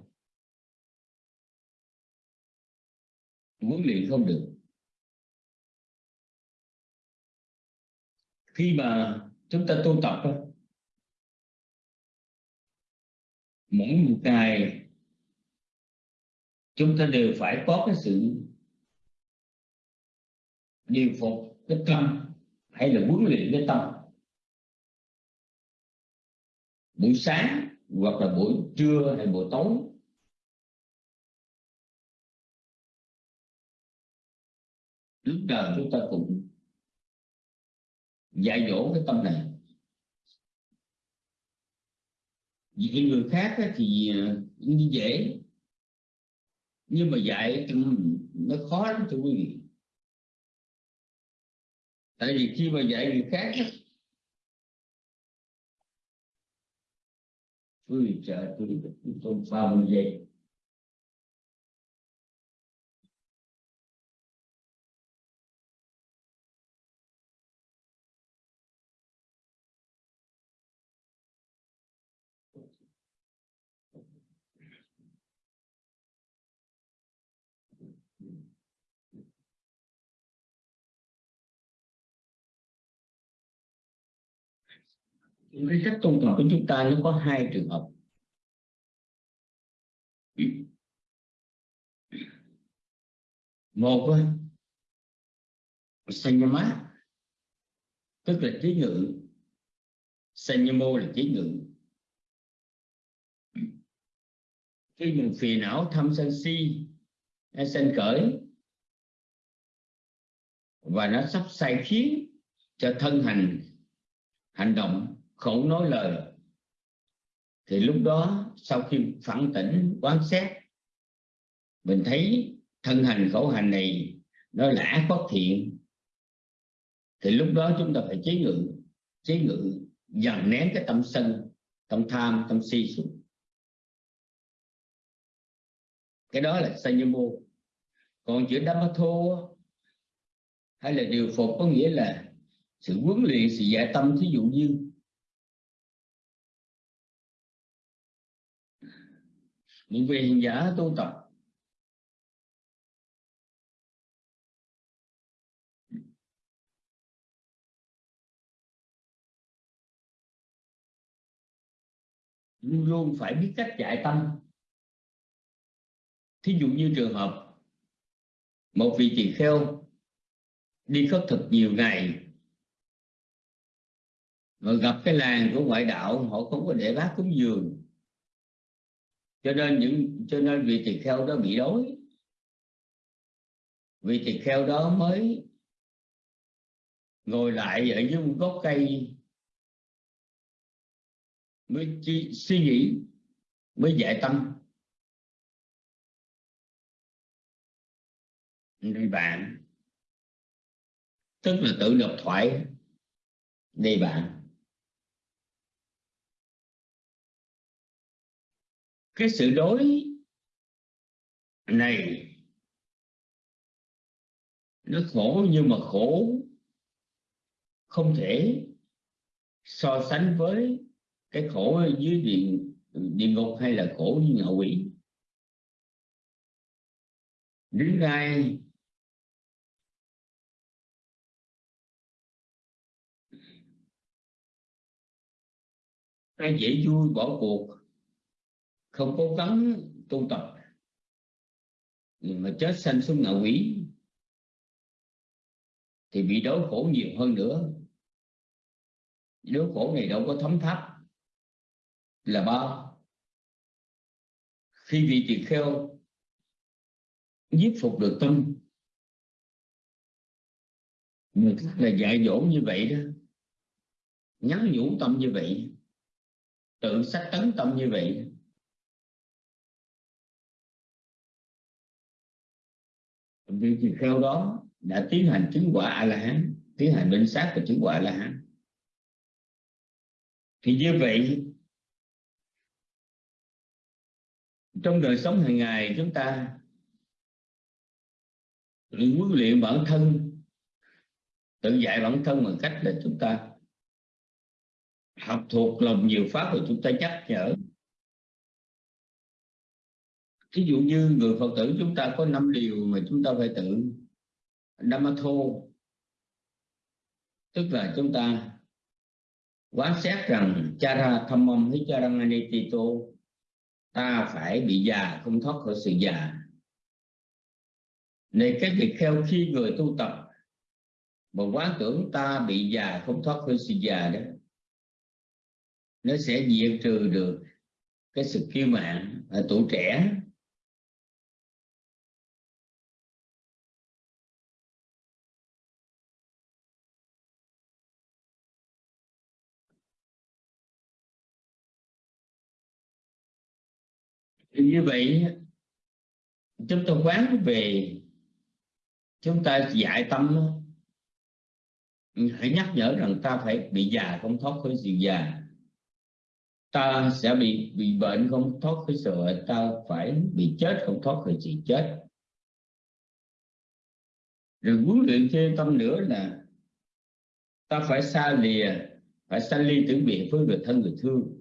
huấn luyện không được. Khi mà chúng ta tu tập mỗi một ngày chúng ta đều phải có cái sự điều phục cái tâm hay là huấn luyện cái tâm. Buổi sáng hoặc là buổi trưa hay buổi tối. Lúc nào chúng ta cũng dạy dỗ cái tâm này. Vì người khác thì à, cũng như dễ. Nhưng mà dạy nó khó lắm thưa quý vị tại vì khi mà dạy người khác ui trời, tôi tôi tôi ba mươi giây cái cách tôn trọng của chúng ta nó có hai trường hợp. Một sanyama tức là trí ngự sanyamo là trí ngự khi mình phiền não thâm sân si hay sân cởi và nó sắp sai khiến cho thân hành hành động không nói lời. Thì lúc đó, sau khi phản tỉnh, quán xét, mình thấy thân hành khẩu hành này nó lã bất thiện. Thì lúc đó chúng ta phải chế ngự chế ngự dần nén cái tâm sân, tâm tham, tâm si xuống. Cái đó là sanyamo còn chữ Dhammato hay là điều phục có nghĩa là sự huấn luyện sự dạy tâm. Thí dụ như những vị hành giả tu tập. Luôn luôn phải biết cách dạy tâm. Thí dụ như trường hợp, một vị tỳ kheo đi khất thực nhiều ngày rồi gặp cái làng của ngoại đạo, họ không có để bát cúng dường cho nên những cho nên vị tỳ kheo đó bị đói. Vị tỳ kheo đó mới ngồi lại ở dưới một gốc cây mới chi, suy nghĩ mới giải tâm. Người bạn tức là tự độc thoại đi bạn. Cái sự đối này nó khổ nhưng mà khổ không thể so sánh với cái khổ dưới địa địa ngục hay là khổ như ngạ quỷ. Đến gai ai dễ vui bỏ cuộc không cố gắng tu tập. Mà chết sanh xuống ngạ quỷ thì bị đói khổ nhiều hơn nữa. Đói khổ này đâu có thấm tháp là bao. Khi vị tỳ kheo giết phục được tâm, người khác là dạy dỗ như vậy đó, nhắn nhủ tâm như vậy, tự sách tấn tâm như vậy vị tỳ kheo đó đã tiến hành chứng quả a la hán tiến hành minh sát và chứng quả a la hán thì như vậy, trong đời sống hàng ngày chúng ta huấn luyện bản thân, tự dạy bản thân bằng cách là chúng ta học thuộc lòng nhiều pháp rồi chúng ta nhắc nhở ví dụ như người phật tử chúng ta có năm điều mà chúng ta phải tự Dhammatho tức là chúng ta quán xét rằng chara thammam hicharang anitito ta phải bị già, không thoát khỏi sự già. Này, cái việc theo khi người tu tập mà quán tưởng ta bị già, không thoát khỏi sự già đó, nó sẽ diệt trừ được cái sự kiêu mạn ở tuổi trẻ. Như vậy chúng ta quán về, chúng ta dạy tâm hãy nhắc nhở rằng ta phải bị già không thoát khỏi sự già. Ta sẽ bị bị bệnh không thoát khỏi sự ta phải bị chết không thoát khỏi sự chết. Rồi huấn luyện thêm tâm nữa là ta phải xa lìa, phải xa ly tử biệt với người thân, người thương.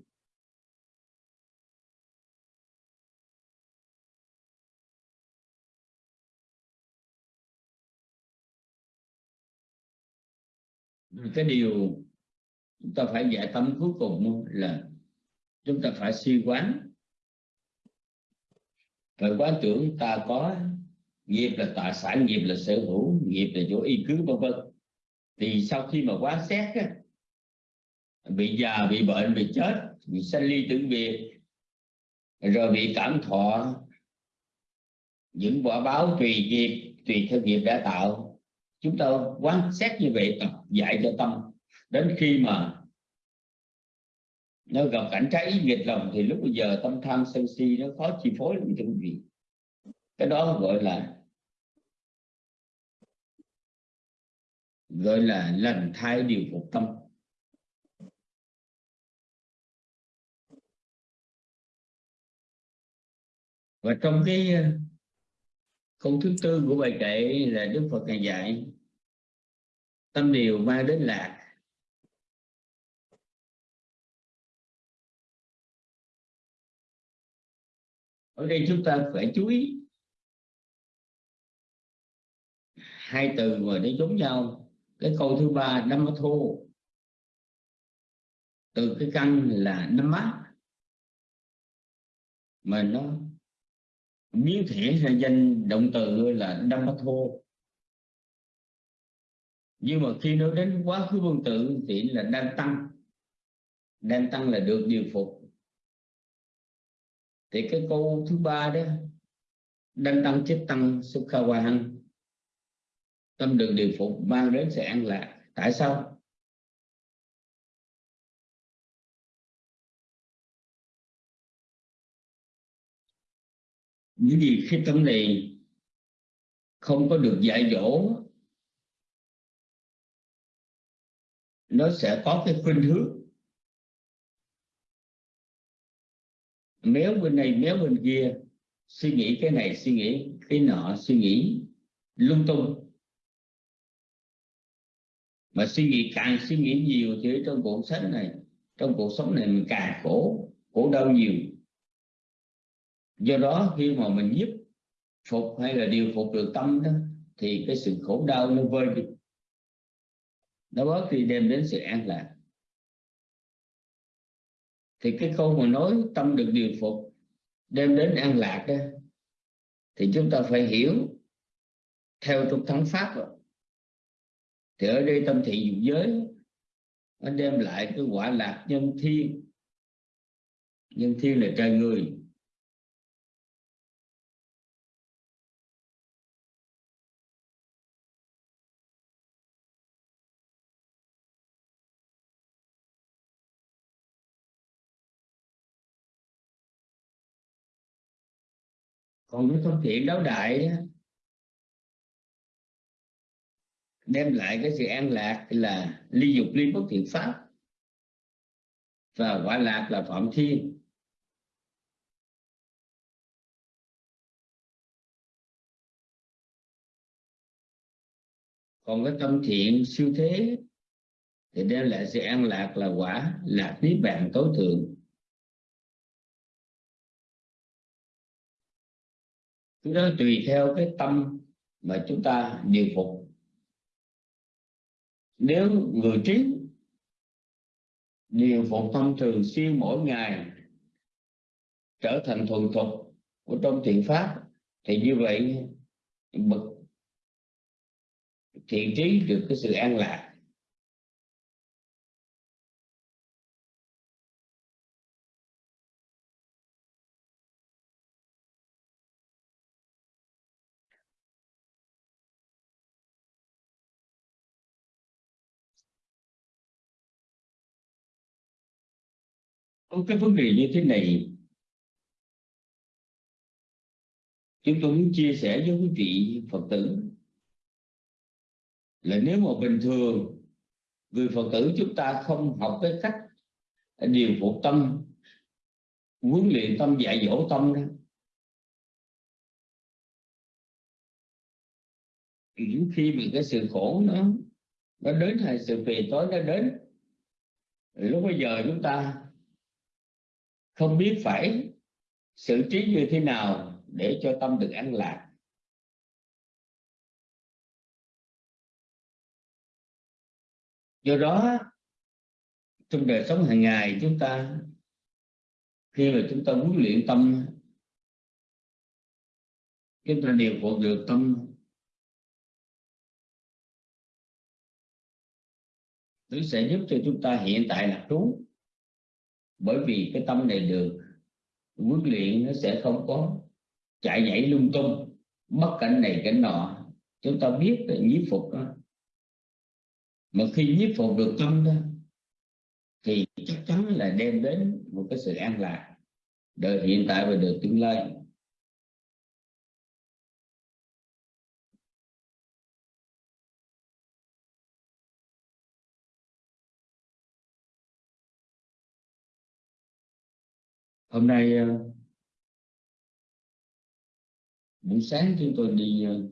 Cái điều chúng ta phải giải tâm cuối cùng là chúng ta phải suy quán phải quán tưởng ta có nghiệp là tài sản nghiệp là sở hữu nghiệp là chỗ y cứ vân vân. Thì sau khi mà quán xét á, bị già bị bệnh bị chết bị sanh ly tử biệt rồi bị cảm thọ những quả báo tùy nghiệp tùy theo nghiệp đã tạo chúng ta quan sát như vậy tập dạy cho tâm. Đến khi mà nó gặp cảnh trái ý nghịch lòng, thì lúc bây giờ tâm tham sân si nó khó chi phối lắm cho quý vị. Cái đó gọi là gọi là lần thai điều phục tâm. Và trong cái câu thứ tư của bài kệ là Đức Phật ngài dạy, tâm điều mang đến lạc. Ở đây chúng ta phải chú ý. Hai từ mà nó giống nhau. Cái câu thứ ba năm thô từ cái căn là năm mát. Mà nó biến thể ra danh động từ là năm thô nhưng mà khi nói đến quá khứ vương tự thì là đang tăng. Đang tăng là được điều phục. Thì cái câu thứ ba đó đang tăng chết tăng sukha hăng tâm được điều phục, mang đến sự an lạc. Tại sao? Những gì khi tâm này không có được dạy dỗ, nó sẽ có cái khuynh hướng. Méo bên này méo bên kia, suy nghĩ cái này, suy nghĩ cái nọ, suy nghĩ lung tung. Mà suy nghĩ càng suy nghĩ nhiều thì trong cuộc sống này, trong cuộc sống này mình càng khổ khổ đau nhiều do đó, khi mà mình giúp phục hay là điều phục được tâm đó, thì cái sự khổ đau nó vơi đi. Nó bớt đi, đem đến sự an lạc. Thì cái câu mà nói tâm được điều phục, đem đến an lạc đó, thì chúng ta phải hiểu theo trục thắng pháp rồi. thì ở đây tâm thị dục giới, nó đem lại cái quả lạc nhân thiên. Nhân thiên là trời người. Còn cái phương tiện đấu đại đem lại cái sự an lạc là ly dục, ly bất thiện pháp. Và quả lạc là phạm thiên. Còn cái tâm thiện siêu thế, thì đem lại sự an lạc là quả lạc niết bàn tối thượng. Cái đó tùy theo cái tâm mà chúng ta điều phục. Nếu người trí điều phục tâm thường xuyên mỗi ngày, trở thành thuần thục của trong thiện pháp, thì như vậy bậc thiện trí được cái sự an lạc. Có cái vấn đề như thế này. Chúng tôi muốn chia sẻ với quý vị phật tử là nếu mà bình thường người phật tử chúng ta không học cái cách điều phục tâm, huấn luyện tâm, dạy dỗ tâm đó những khi bị cái sự khổ nó nó đến hay sự phiền tối nó đến lúc bây giờ chúng ta không biết phải xử trí như thế nào để cho tâm được an lạc. Do đó, trong đời sống hàng ngày chúng ta, khi mà chúng ta muốn luyện tâm, chúng ta điều phục được tâm. Nó sẽ giúp cho chúng ta hiện tại lạc trú bởi vì cái tâm này được huấn luyện, nó sẽ không có chạy nhảy lung tung, bất cảnh này cảnh nọ. Chúng ta biết là nhiếp phục đó. Mà khi nhiếp phục được tâm đó, thì chắc chắn là đem đến một cái sự an lạc. Đời hiện tại và đời tương lai. Hôm nay ờ, buổi sáng chúng tôi đi ờ,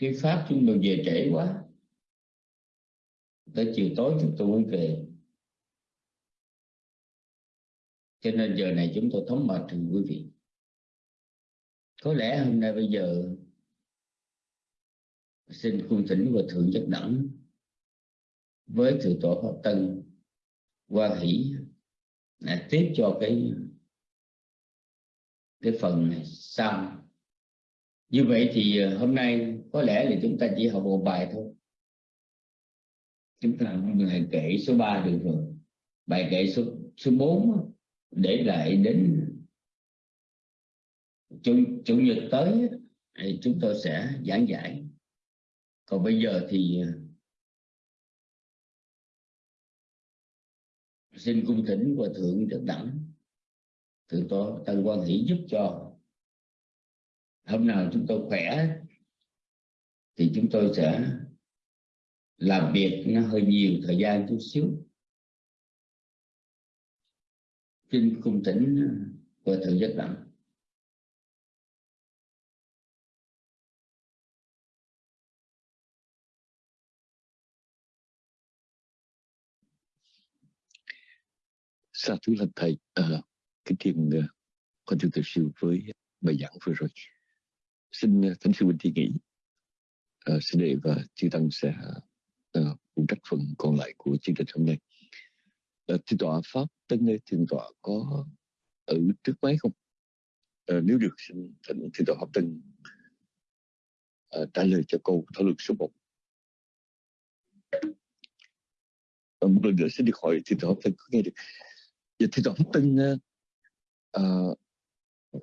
thuyết pháp chúng tôi về trễ quá. Tới chiều tối chúng tôi mới về. Cho nên giờ này chúng tôi thống mệt thưa quý vị. Có lẽ hôm nay bây giờ, xin cung thỉnh và thượng nhất đẳng với thượng tổ pháp tân quan hỷ là tiếp cho cái cái phần này xong. Như vậy thì ờ, hôm nay có lẽ là chúng ta chỉ học một bài thôi. Chúng ta học bài kệ số 3 được rồi. Bài kệ số số 4 để lại đến chủ, chủ nhật tới thì chúng tôi sẽ giảng giải còn bây giờ thì ờ, xin cung thỉnh và thượng trực đẳng. Thượng tổ, tăng quan hỷ giúp cho. Hôm nào chúng tôi khỏe, thì chúng tôi sẽ làm việc nó hơi nhiều thời gian chút xíu. Xin cung thỉnh và thượng giác đẳng. Sa thú là thầy, à, kính thiền uh, con thưa ờ, thầy sư với bài giảng vừa rồi. Xin uh, thánh sư bình Thi nghĩ uh, sư đệ và chư tăng sẽ uh, phụ trách phần còn lại của chương trình hôm nay. À, thiên tọa pháp tân Nơi thiên tọa có ở trước máy không? À, nếu được xin thỉnh thiên tọa pháp tân à, trả lời cho câu thảo luận số 1. Một lần nữa xin được hỏi thì tôi pháp có nghe được Vậy thì Tổ tin uh,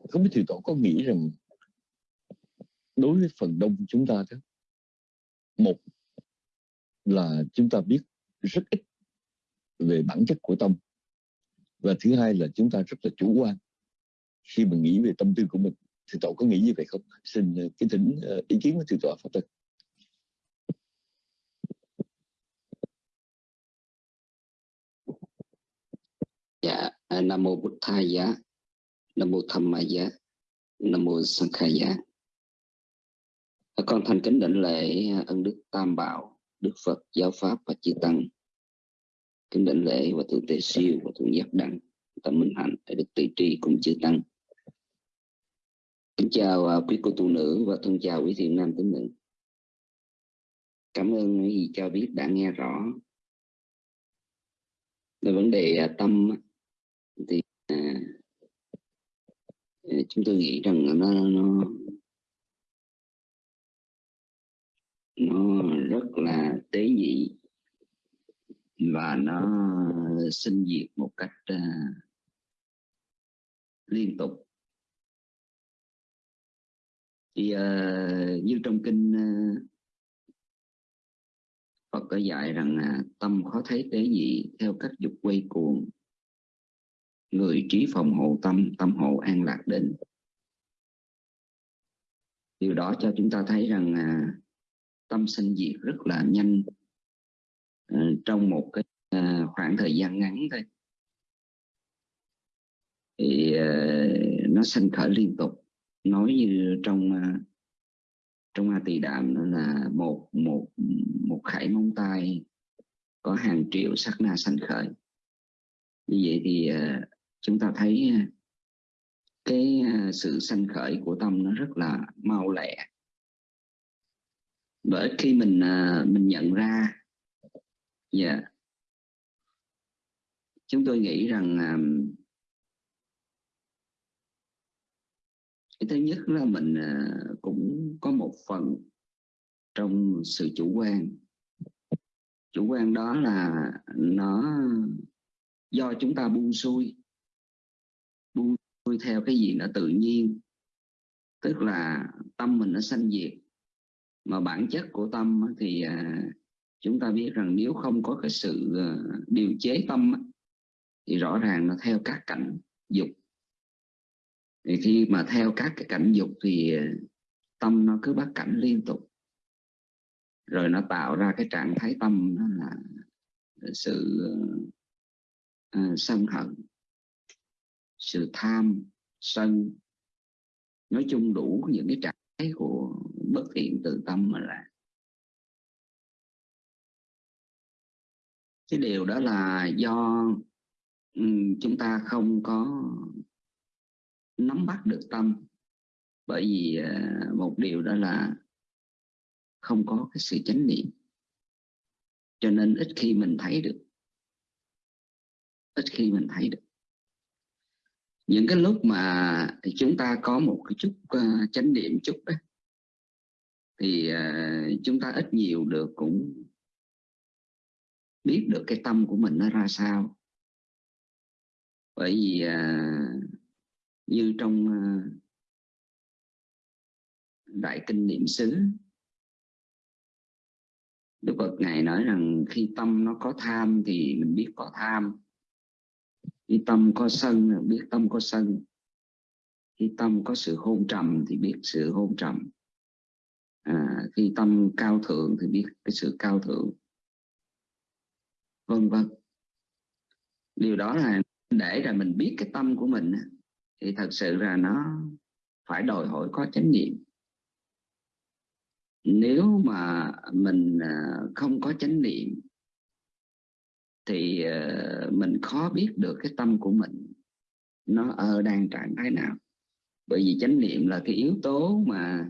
không biết thì Tổ có nghĩ rằng đối với phần đông chúng ta đó một là chúng ta biết rất ít về bản chất của tâm và thứ hai là chúng ta rất là chủ quan. Khi mà nghĩ về tâm tư của mình thì tổ có nghĩ như vậy không? Xin ờ, kính thỉnh ờ, ý kiến của thượng tọa pháp tân Dạ, à, Nam mô Bụt Thầy Giá, Nam mô Tham Ma Giá, Nam mô Sang Khai Giá. À, con thành kính đảnh lễ ân đức Tam Bảo, Đức Phật, Giáo Pháp và Chư Tăng. Kính đảnh lễ và thượng tề siêu và thượng giác đẳng tâm minh hạnh, để được tùy tri cùng chư Tăng. Kính chào à, quý cô tu nữ và thân chào quý thiện nam tín nữ. Cảm ơn quý vị cho biết đã nghe rõ về vấn đề tâm thì à, à, chúng tôi nghĩ rằng nó nó nó rất là tế nhị và nó sinh diệt một cách à, liên tục. Thì à, như trong kinh à, Phật có dạy rằng à, tâm khó thấy tế nhị theo cách dục quay cuồng người trí phòng hộ tâm tâm hộ an lạc định. Điều đó cho chúng ta thấy rằng à, tâm sinh diệt rất là nhanh à, trong một cái à, khoảng thời gian ngắn thôi. Thì à, nó sinh khởi liên tục. Nói như trong à, trong A Tỳ Đàm nó là một một một khải móng tay có hàng triệu sắc na sanh khởi. Như vậy thì à, chúng ta thấy à, cái à, sự sanh khởi của tâm nó rất là mau lẹ. Bởi khi mình à, mình nhận ra dạ yeah, chúng tôi nghĩ rằng cái thứ nhất là mình cũng có một phần trong sự chủ quan. Chủ quan đó là nó do chúng ta buông xuôi xuôi theo cái gì nó tự nhiên. Tức là tâm mình nó sanh diệt. Mà bản chất của tâm thì à, chúng ta biết rằng nếu không có cái sự à, điều chế tâm thì rõ ràng nó theo các cảnh dục. Thì khi mà theo các cái cảnh dục thì à, tâm nó cứ bắt cảnh liên tục. Rồi nó tạo ra cái trạng thái tâm đó là sự uh, sân hận sự tham, sân. Nói chung đủ những cái trạng thái của bất thiện từ tâm mà là. Cái điều đó là do chúng ta không có nắm bắt được tâm. Bởi vì à, một điều đó là không có cái sự chánh niệm. Cho nên ít khi mình thấy được. Ít khi mình thấy được những cái lúc mà chúng ta có một cái chút uh, chánh niệm chút đó thì uh, chúng ta ít nhiều được cũng biết được cái tâm của mình nó ra sao. Bởi vì uh, như trong uh, đại kinh niệm xứ Đức Phật Ngài nói rằng khi tâm nó có tham thì mình biết có tham khi tâm có sân biết tâm có sân. Khi tâm có sự hôn trầm thì biết sự hôn trầm. À, khi tâm cao thượng thì biết cái sự cao thượng. Vân vân. Điều đó là để là mình biết cái tâm của mình thì thật sự là nó phải đòi hỏi có chánh niệm. Nếu mà mình à, không có chánh niệm thì ờ, mình khó biết được cái tâm của mình nó ở đang trạng thái nào. Bởi vì chánh niệm là cái yếu tố mà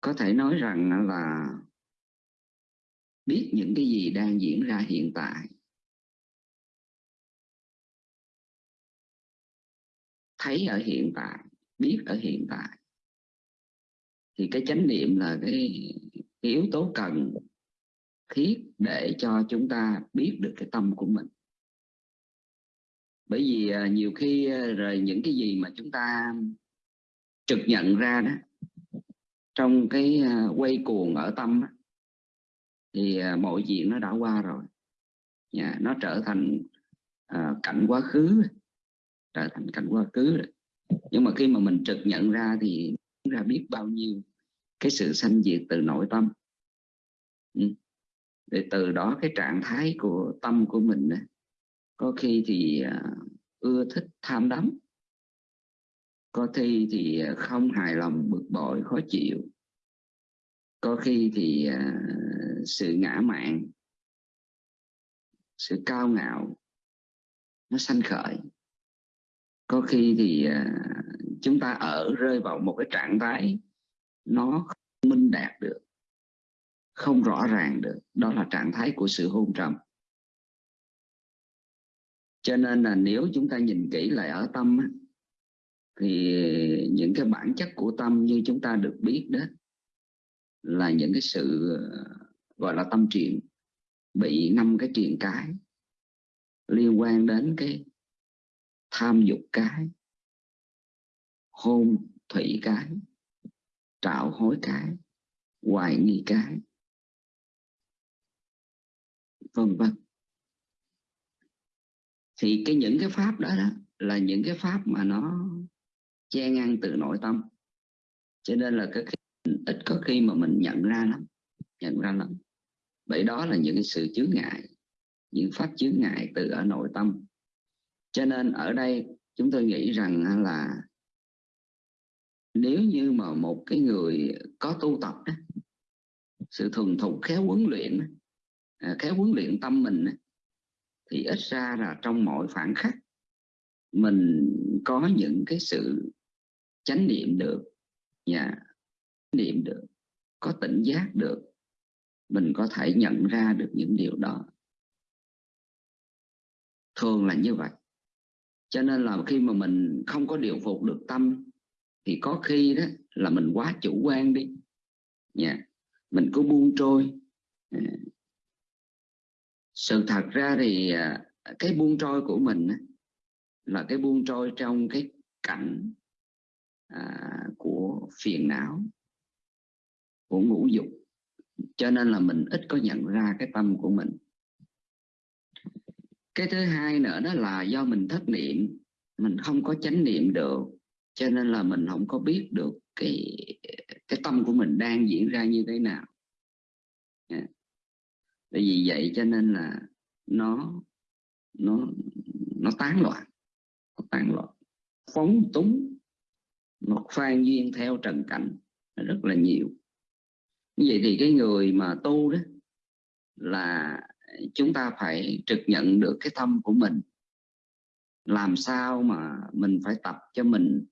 có thể nói rằng là biết những cái gì đang diễn ra hiện tại. Thấy ở hiện tại biết ở hiện tại. Thì cái chánh niệm là cái, cái yếu tố cần thiết để cho chúng ta biết được cái tâm của mình. Bởi vì à, nhiều khi à, rồi những cái gì mà chúng ta trực nhận ra đó trong cái à, quay cuồng ở tâm thì mọi chuyện nó đã qua rồi. Yeah, nó trở thành uh, cảnh quá khứ trở thành cảnh quá khứ rồi. Nhưng mà khi mà mình trực nhận ra thì ra biết bao nhiêu cái sự sanh diệt từ nội tâm. Ừ để từ đó cái trạng thái của tâm của mình có khi thì à, ưa thích tham đắm. Có khi thì à, không hài lòng, bực bội, khó chịu. Có khi thì à, sự ngã mạn, sự cao ngạo, nó sanh khởi. Có khi thì chúng ta ở rơi vào một cái trạng thái nó không minh đạt được không rõ ràng được. Đó là trạng thái của sự hôn trầm. Cho nên là nếu chúng ta nhìn kỹ lại ở tâm thì những cái bản chất của tâm như chúng ta được biết đó, là những cái sự, gọi là tâm triện bị năm cái triền cái, liên quan đến cái tham dục cái, hôn thủy cái, trạo hối cái, hoài nghi cái vân vân thì cái những cái pháp đó, đó là những cái pháp mà nó che ngăn từ nội tâm. Cho nên là cái ít có khi mà mình nhận ra lắm nhận ra lắm. Bởi đó là những cái sự chướng ngại những pháp chướng ngại từ ở nội tâm. Cho nên ở đây chúng tôi nghĩ rằng là nếu như mà một cái người có tu tập đó, sự thuần thục khéo huấn luyện Ờ, khéo huấn luyện tâm mình thì ít ra là trong mọi phản khắc mình có những cái sự chánh niệm được dạ, yeah. niệm được, có tỉnh giác được, mình có thể nhận ra được những điều đó thường là như vậy cho nên là khi mà mình không có điều phục được tâm, thì có khi đó là mình quá chủ quan đi nha mình cứ buông trôi ờ, sự thật ra thì à, cái buông trôi của mình là cái buông trôi trong cái cảnh à, của phiền não của ngũ dục. Cho nên là mình ít có nhận ra cái tâm của mình. Cái thứ hai nữa đó là do mình thất niệm mình không có chánh niệm được cho nên là mình không có biết được cái cái tâm của mình đang diễn ra như thế nào bởi vì vậy cho nên là nó nó nó tán loạn nó tán loạn. Phóng túng một phan duyên theo trần cảnh rất là nhiều. Như vậy thì cái người mà tu đó là chúng ta phải trực nhận được cái tâm của mình. Làm sao mà mình phải tập cho mình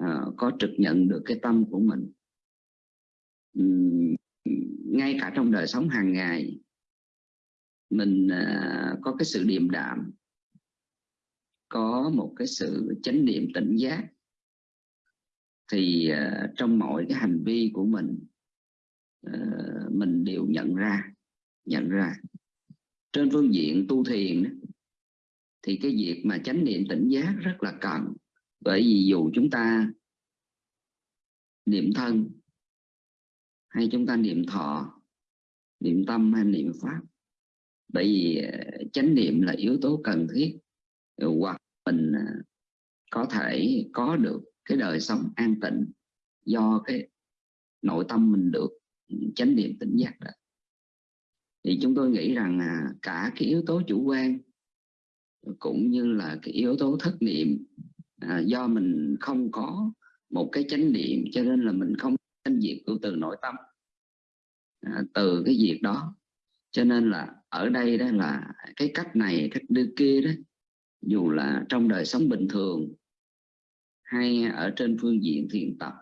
uh, có trực nhận được cái tâm của mình? Uhm, ngay cả trong đời sống hàng ngày mình uh, có cái sự điềm đạm có một cái sự chánh niệm tỉnh giác. Thì uh, trong mọi cái hành vi của mình uh, mình đều nhận ra nhận ra. Trên phương diện tu thiền thì cái việc mà chánh niệm tỉnh giác rất là cần. Bởi vì dù chúng ta niệm thân hay chúng ta niệm thọ niệm tâm hay niệm pháp bởi vì ờ, chánh niệm là yếu tố cần thiết ờ, hoặc mình ờ, có thể có được cái đời sống an tịnh do cái nội tâm mình được ừ, chánh niệm tỉnh giác đó. Thì chúng tôi nghĩ rằng à, cả cái yếu tố chủ quan cũng như là cái yếu tố thất niệm à, do mình không có một cái chánh niệm cho nên là mình không thanh diệt của từ nội tâm à, từ cái việc đó cho nên là ở đây đó là cái cách này cách đưa kia đó dù là trong đời sống bình thường hay ở trên phương diện thiền tập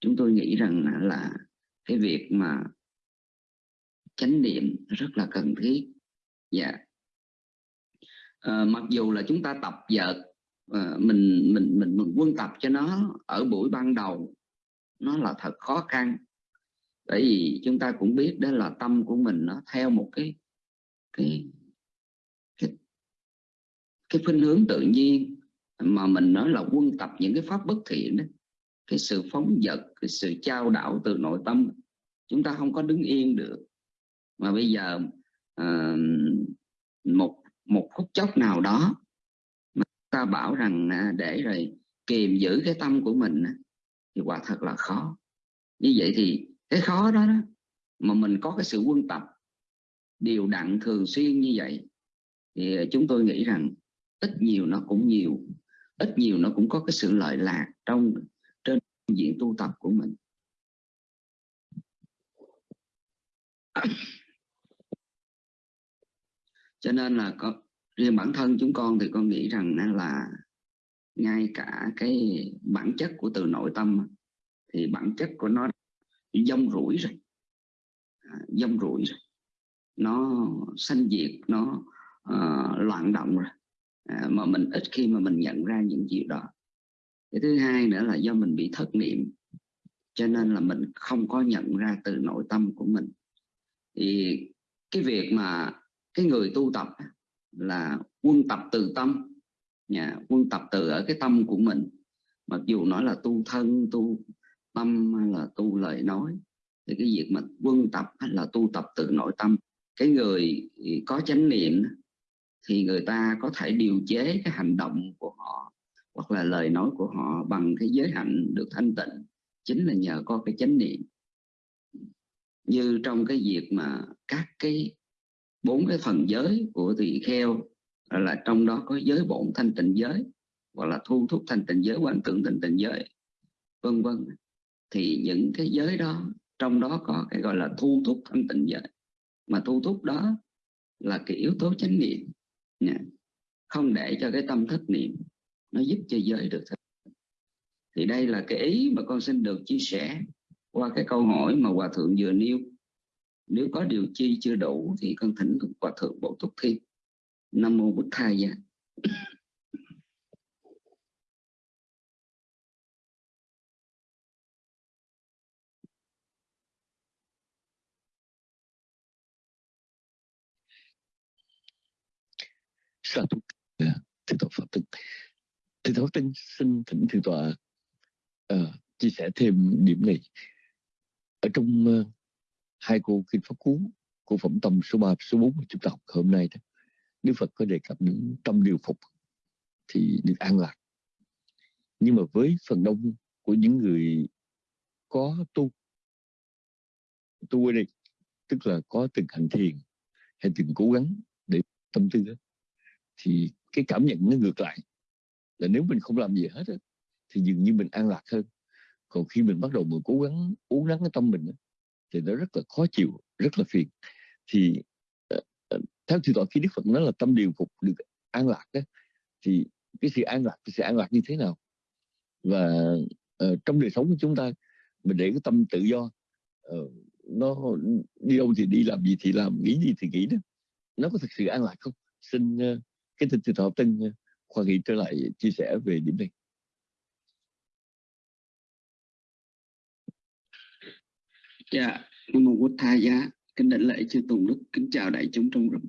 chúng tôi nghĩ rằng là cái việc mà chánh niệm rất là cần thiết. Dạ. À, mặc dù là chúng ta tập vợt à, mình, mình mình mình quân tập cho nó ở buổi ban đầu nó là thật khó khăn bởi vì chúng ta cũng biết đó là tâm của mình nó theo một cái cái cái cái khuynh hướng tự nhiên mà mình nói là quân tập những cái pháp bất thiện đó. Cái sự phóng dật cái sự trao đảo từ nội tâm chúng ta không có đứng yên được. Mà bây giờ uh, một một phút chốc nào đó mà ta bảo rằng à, để rồi kiềm giữ cái tâm của mình thì quả thật là khó. Như vậy thì cái khó đó, đó. Mà mình có cái sự quân tập. Điều đặn thường xuyên như vậy thì chúng tôi nghĩ rằng ít nhiều nó cũng nhiều. Ít nhiều nó cũng có cái sự lợi lạc trong trên diện tu tập của mình. Cho nên là có riêng bản thân chúng con thì con nghĩ rằng là ngay cả cái bản chất của từ nội tâm thì bản chất của nó dông rủi rồi. À, dông rủi rồi. Nó sanh diệt nó uh, loạn động rồi. À, mà mình ít khi mà mình nhận ra những điều đó. Cái thứ hai nữa là do mình bị thất niệm cho nên là mình không có nhận ra từ nội tâm của mình. Thì cái việc mà cái người tu tập là quân tập từ tâm. Nhà quân tập từ ở cái tâm của mình. Mặc dù nói là tu thân tu tâm hay là tu lời nói. Thì cái việc mà quân tập hay là tu tập từ nội tâm, cái người có chánh niệm thì người ta có thể điều chế cái hành động của họ, hoặc là lời nói của họ bằng cái giới hạnh được thanh tịnh. Chính là nhờ có cái chánh niệm. Như trong cái việc mà các cái bốn cái phần giới của tỳ kheo là trong đó có giới bổn thanh tịnh giới, hoặc là thu thúc thanh tịnh giới quán tưởng thanh tịnh giới, vân vân thì những cái giới đó, trong đó có cái gọi là thu thúc thanh tịnh giới. Mà thu thúc đó là cái yếu tố chánh niệm. Nha. không để cho cái tâm thất niệm nó giúp cho giới được thật thì đây là cái ý mà con xin được chia sẻ qua cái câu hỏi mà hòa thượng vừa nêu. Nếu có điều chi chưa đủ thì con thỉnh hòa thượng bổ túc thêm nam mô bút thai gia. Sa thú à, thượng tọa pháp tinh. Thượng tọa pháp tinh xin thỉnh thượng tọa uh, chia sẻ thêm điểm này. Ở trong uh, hai cô kinh pháp cú của phẩm tâm số 3 số 4 của chúng ta học hôm nay đó Đức Phật có đề cập những tâm điều phục thì được an lạc. Nhưng mà với phần đông của những người có tu tu ở đây tức là có từng hành thiền hay từng cố gắng để tâm tư đó, thì cái cảm nhận nó ngược lại. Là nếu mình không làm gì hết đó, thì dường như mình an lạc hơn. Còn khi mình bắt đầu mình cố gắng uống nắng cái tâm mình thì nó rất là khó chịu rất là phiền. Thì ờ, ờ, theo thì tọa khi đức phật nói là tâm điều phục được an lạc đó, thì cái sự an lạc cái sự an lạc như thế nào? Và uh, trong đời sống của chúng ta mình để cái tâm tự do uh, nó đi đâu thì đi làm gì thì làm nghĩ gì thì nghĩ đó. Nó có thực sự an lạc không? Xin uh, cái thịnh thọ tân ờ, khoa nghị trở lại chia sẻ về điểm này Dạ, Nam Mô bổn Tha Giá, kính đảnh lễ chư Tùng Đức, kính chào đại chúng trong rừng.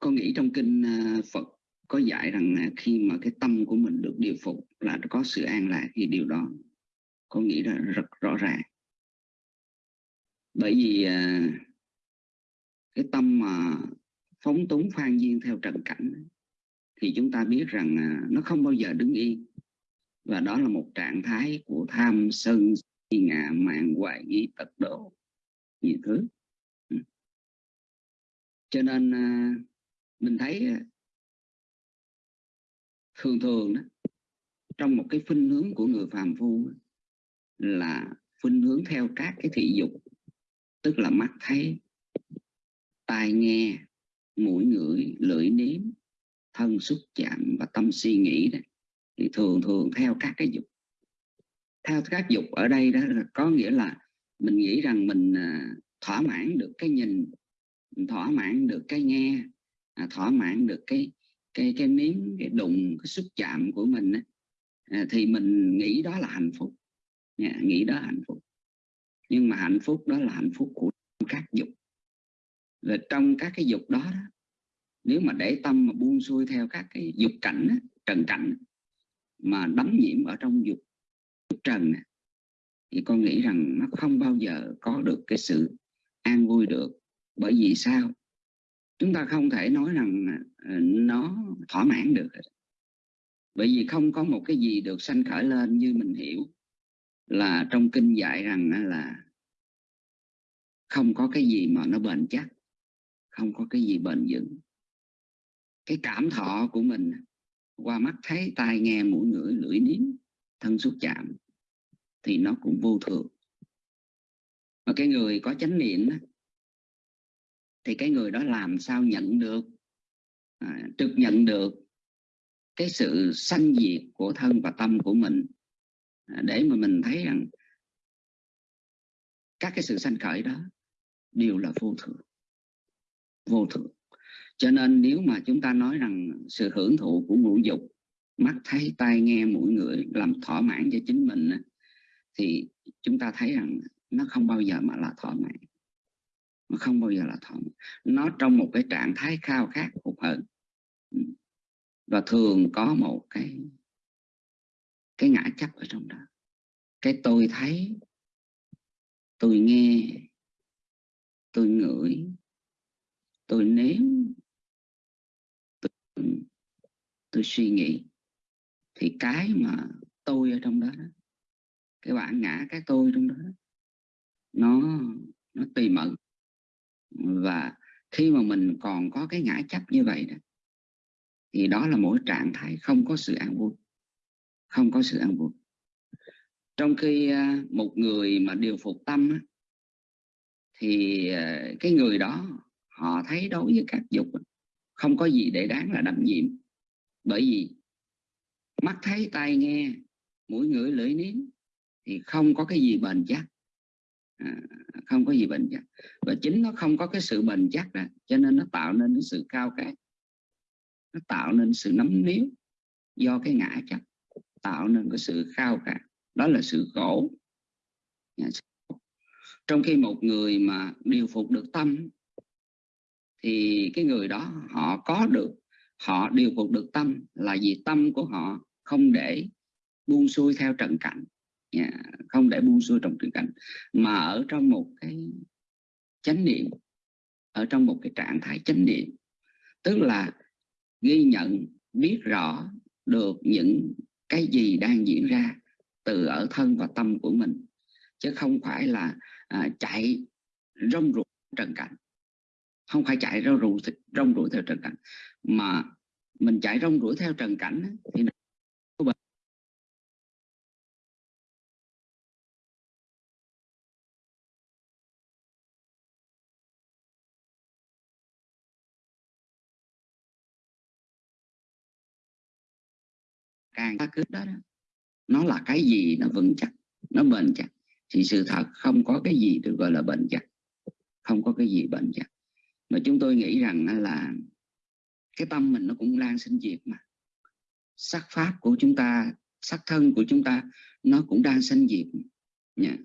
Con nghĩ trong kinh ờ, Phật có dạy rằng à, khi mà cái tâm của mình được điều phục là có sự an lạc thì điều đó con nghĩ là rất rõ ràng. Bởi vì à, cái tâm mà phóng túng phan duyên theo trần cảnh thì chúng ta biết rằng à, nó không bao giờ đứng yên. Và đó là một trạng thái của tham sân si ngạ mạn hoài nghi, tật độ, nhiều thứ. Ừ. Cho nên à, mình thấy à, thường thường đó, trong một cái khuynh hướng của người phàm phu là khuynh hướng theo các cái thị dục, tức là mắt thấy tai nghe mũi ngửi lưỡi nếm thân xúc chạm và tâm suy nghĩ đấy thì thường thường theo các cái dục. Theo các dục ở đây đó là có nghĩa là mình nghĩ rằng mình à, thỏa mãn được cái nhìn thỏa mãn được cái nghe à, thỏa mãn được cái cái cái miếng cái đụng cái xúc chạm của mình à, thì mình nghĩ đó là hạnh phúc. Nghĩ đó là hạnh phúc. Nhưng mà hạnh phúc đó là hạnh phúc của là trong các cái dục đó, đó nếu mà để tâm mà buông xuôi theo các cái dục cảnh trần cảnh mà đắm nhiễm ở trong dục, dục trần thì con nghĩ rằng nó không bao giờ có được cái sự an vui được. Bởi vì sao? Chúng ta không thể nói rằng à, à, nó thỏa mãn được bởi vì không có một cái gì được sanh khởi lên như mình hiểu. Là trong kinh dạy rằng là không có cái gì mà nó bền chắc không có cái gì bền vững. Cái cảm thọ của mình qua mắt thấy tai nghe mũi ngửi lưỡi nếm thân xúc chạm thì nó cũng vô thường. Mà cái người có chánh niệm thì cái người đó làm sao nhận được? À, trực nhận được cái sự sanh diệt của thân và tâm của mình à, để mà mình thấy rằng các cái sự sanh khởi đó đều là vô thường vô thường. Cho nên nếu mà chúng ta nói rằng sự hưởng thụ của ngũ dục, mắt thấy, tai nghe, mũi ngửi làm thỏa mãn cho chính mình thì chúng ta thấy rằng nó không bao giờ mà là thỏa mãn. Nó không bao giờ là thỏa mãn. Nó trong một cái trạng thái khao khát hụt hận và thường có một cái cái ngã chấp ở trong đó. Cái tôi thấy, tôi nghe, tôi ngửi tôi nếm tôi suy nghĩ. Thì cái mà tôi ở trong đó, đó cái bản ngã cái tôi trong đó, đó nó nó tùy mận và khi mà mình còn có cái ngã chấp như vậy đó thì đó là mỗi trạng thái không có sự an vui không có sự an vui. Trong khi à, một người mà điều phục tâm thì à, cái người đó họ thấy đối với các dục không có gì để đáng là đâm nhiễm. Bởi vì mắt thấy tai nghe mũi ngửi lưỡi nếm thì không có cái gì bền chắc. À, không có gì bền chắc. Và chính nó không có cái sự bền chắc đó, cho nên nó tạo nên cái sự cao khát nó tạo nên sự nắm níu do cái ngã chấp tạo nên cái sự khao khát. Đó là sự khổ. Dạ, Trong khi một người mà điều phục được tâm thì cái người đó họ có được họ điều phục được tâm là vì tâm của họ không để buông xuôi theo trận cảnh. Yeah, không để buông xuôi trong trận cảnh. Mà ở trong một cái chánh niệm ở trong một cái trạng thái chánh niệm tức là ghi nhận biết rõ được những cái gì đang diễn ra từ ở thân và tâm của mình chứ không phải là à, chạy rong ruột trần cảnh không phải chạy rong rủi rong rủi theo trần cảnh. Mà mình chạy rong rủi theo trần cảnh thì càng ta cứ đó, đó nó là cái gì nó vững chắc nó bền chắc. Thì sự thật không có cái gì được gọi là bền chắc không có cái gì bền chắc mà chúng tôi nghĩ rằng là cái tâm mình nó cũng đang sinh diệt mà. Sắc pháp của chúng ta, sắc thân của chúng ta nó cũng đang sinh diệt. Nha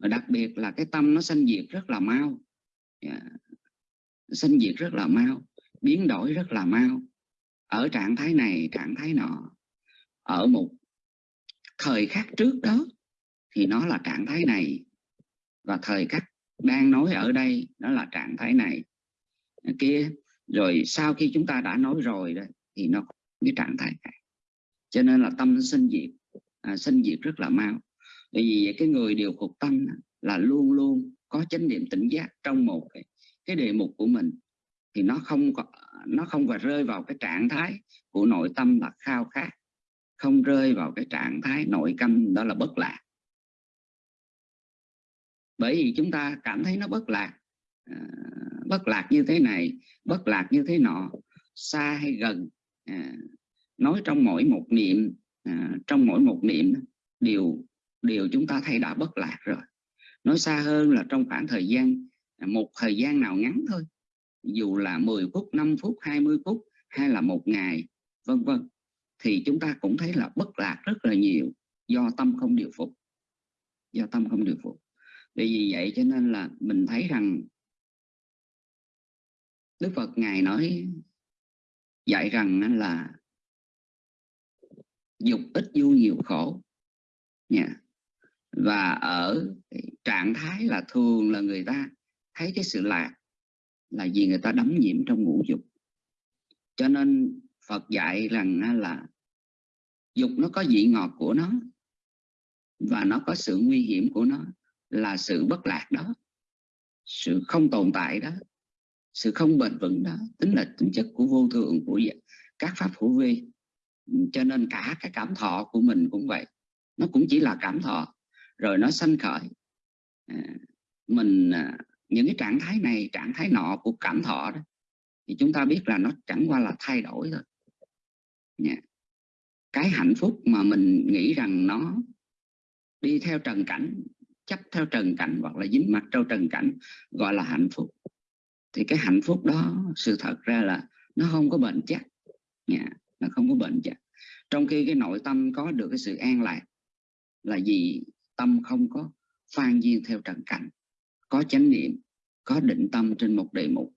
và đặc biệt là cái tâm nó sinh diệt rất là mau. Yeah. sinh diệt rất là mau, biến đổi rất là mau. Ở trạng thái này, trạng thái nọ, ở một thời khắc trước đó thì nó là trạng thái này. Và thời khắc đang nói ở đây đó là trạng thái này kia. Rồi sau khi chúng ta đã nói rồi đó thì nó có cái trạng thái khác. Cho nên là tâm sinh diệt. À, sinh diệt rất là mau. Bởi vì cái người điều phục tâm là luôn luôn có chánh niệm tỉnh giác trong một cái, cái đề mục của mình. Thì nó không có nó không phải rơi vào cái trạng thái của nội tâm là khao khát. Không rơi vào cái trạng thái nội tâm đó là bất lạc. Bởi vì chúng ta cảm thấy nó bất lạc. À, bất lạc như thế này bất lạc như thế nọ xa hay gần à, nói trong mỗi một niệm à, trong mỗi một niệm đều đều chúng ta thấy đã bất lạc rồi. Nói xa hơn là trong khoảng thời gian à, một thời gian nào ngắn thôi. Dù là 10 phút 5 phút 20 phút hay là một ngày vân vân thì chúng ta cũng thấy là bất lạc rất là nhiều do tâm không điều phục. Do tâm không điều phục. Vì vậy cho nên là mình thấy rằng Đức Phật Ngài nói dạy rằng là dục ít vui nhiều khổ. Nha. Và ở trạng thái là thường là người ta thấy cái sự lạc là vì người ta đắm nhiễm trong ngũ dục. Cho nên Phật dạy rằng là dục nó có vị ngọt của nó và nó có sự nguy hiểm của nó là sự bất lạc đó, sự không tồn tại đó sự không bền vững đó tính là tính chất của vô thường của dạ, các pháp hữu vi. Cho nên cả cái cảm thọ của mình cũng vậy. Nó cũng chỉ là cảm thọ rồi nó sanh khởi. À, mình à, những cái trạng thái này trạng thái nọ của cảm thọ đó thì chúng ta biết là nó chẳng qua là thay đổi thôi. Yeah. cái hạnh phúc mà mình nghĩ rằng nó đi theo trần cảnh chấp theo trần cảnh hoặc là dính mắt trong trần cảnh gọi là hạnh phúc thì cái hạnh phúc đó sự thật ra là nó không có bệnh chắc. Nha. nó không có bệnh chắc. Trong khi cái nội tâm có được cái sự an lạc là gì tâm không có phan duyên theo trần cảnh có chánh niệm có định tâm trên một đề mục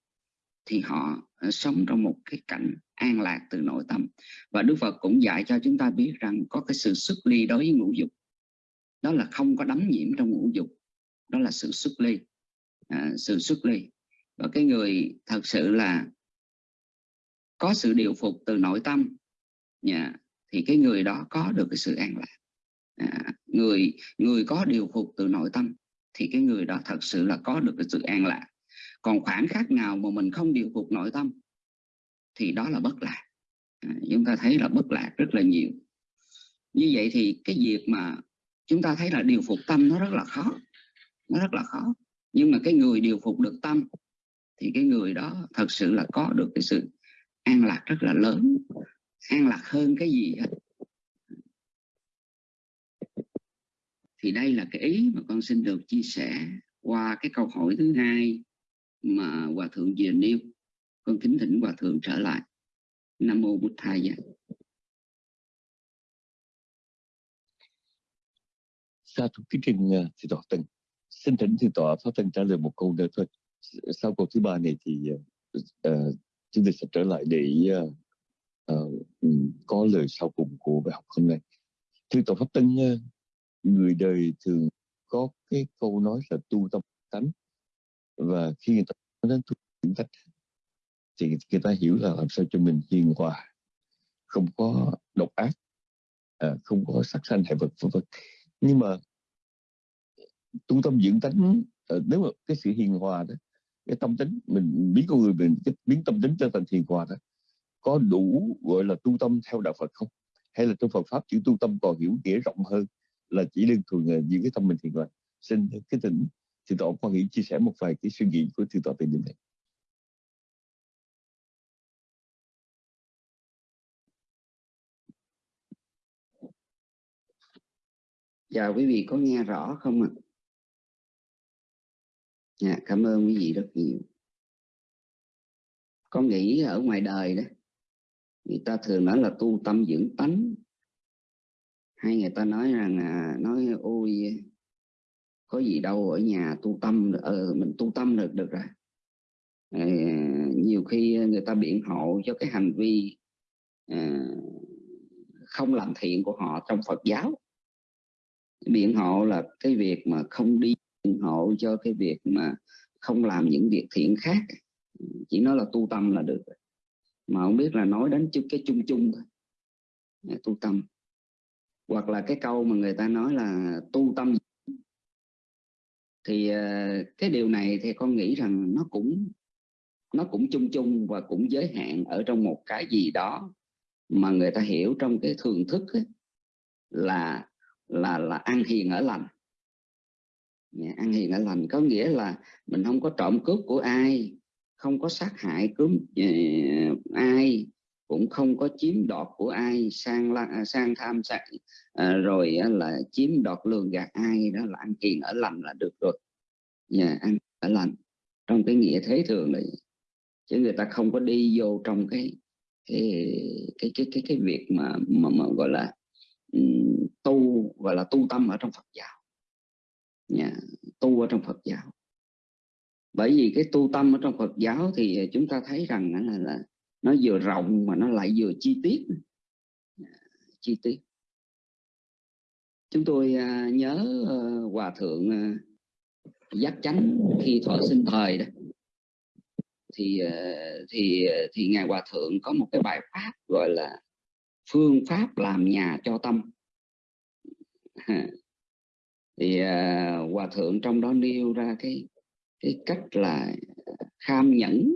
thì họ ờ, sống trong một cái cảnh an lạc từ nội tâm. Và Đức Phật cũng dạy cho chúng ta biết rằng có cái sự xuất ly đối với ngũ dục. Đó là không có đắm nhiễm trong ngũ dục. Đó là sự xuất ly. À, sự xuất ly và cái người thật sự là có sự điều phục từ nội tâm. Nhà thì cái người đó có được cái sự an lạc. À, người người có điều phục từ nội tâm thì cái người đó thật sự là có được cái sự an lạc. Còn khoảng khắc nào mà mình không điều phục nội tâm thì đó là bất lạc. À, chúng ta thấy là bất lạc rất là nhiều. Như vậy thì cái việc mà chúng ta thấy là điều phục tâm nó rất là khó nó rất là khó. Nhưng mà cái người điều phục được tâm thì cái người đó thật sự là có được cái sự an lạc rất là lớn. An lạc hơn cái gì hết. Thì đây là cái ý mà con xin được chia sẻ qua cái câu hỏi thứ hai mà hòa thượng vừa nêu. Con kính thỉnh hòa thượng trở lại. Nam mô bút thầy dạ. sa thúc kính trình uh, thì tọa tình xin thỉnh thì tọa pháp tình trả lời một câu nữa thôi sau câu thứ ba này thì uh, chúng tôi sẽ trở lại để uh, uh, có lời sau cùng của bài học hôm nay. Thưa tổ pháp tân uh, người đời thường có cái câu nói là tu tâm tánh. Và khi người ta nói đến tu tâm tánh thì người ta hiểu là làm sao cho mình hiền hòa không có độc ác à, không có sát sanh hại vật vân vân. Nhưng mà tu tâm dưỡng tánh nếu mà cái sự hiền hòa đó cái tâm tính, mình biến con người mình biến tâm tính trở thành thiền hòa đó, có đủ, gọi là, tu tâm theo đạo Phật không? Hay là trong Phật pháp chữ tu tâm còn hiểu nghĩa rộng hơn là chỉ đơn thuần là những cái tâm mình thiền hòa? Xin cái tỉnh thì tọa quan nghĩ chia sẻ một vài cái suy nghĩ của thượng tọa về điều này. Dạ quý vị có nghe rõ không ạ? Dạ, cảm ơn quý vị rất nhiều. con nghĩ ở ngoài đời đó, người ta thường nói là tu tâm dưỡng tánh. Hay người ta nói rằng à, nói ôi có gì đâu ở nhà tu tâm ờ, mình tu tâm được được rồi. À, nhiều khi người ta biện hộ cho cái hành vi à, không làm thiện của họ trong Phật giáo biện hộ là cái việc mà không đi ủng hộ cho cái việc mà không làm những việc thiện khác. Chỉ nói là tu tâm là được mà không biết là nói đến chút cái chung chung thôi. Tu tâm. Hoặc là cái câu mà người ta nói là tu tâm. Thì ờ, cái điều này thì con nghĩ rằng nó cũng nó cũng chung chung và cũng giới hạn ở trong một cái gì đó mà người ta hiểu trong cái thường thức ấy, là là là ăn hiền ở lành. Dạ, ăn hiền ở lành có nghĩa là mình không có trộm cướp của ai không có sát hại cướp ờ, ai cũng không có chiếm đoạt của ai sang la à, sang tham sang à, ờ, rồi là chiếm đoạt lường gạt ai đó là ăn hiền ở lành là được rồi. Yeah, ăn ở lành trong cái nghĩa thế thường này chứ người ta không có đi vô trong cái cái cái cái cái, cái việc mà, mà mà gọi là um, tu gọi là tu tâm ở trong Phật giáo nha tu ở trong Phật giáo. Bởi vì cái tu tâm ở trong Phật giáo thì à, chúng ta thấy rằng là, là nó vừa rộng mà nó lại vừa chi tiết. Chi tiết. Chúng tôi à, nhớ ờ, hòa thượng à, giác chánh khi thọ sinh thời đó. Thì thì thì ngài hòa thượng có một cái bài pháp gọi là phương pháp làm nhà cho tâm thì uh, hòa thượng trong đó nêu ra cái cái cách là kham nhẫn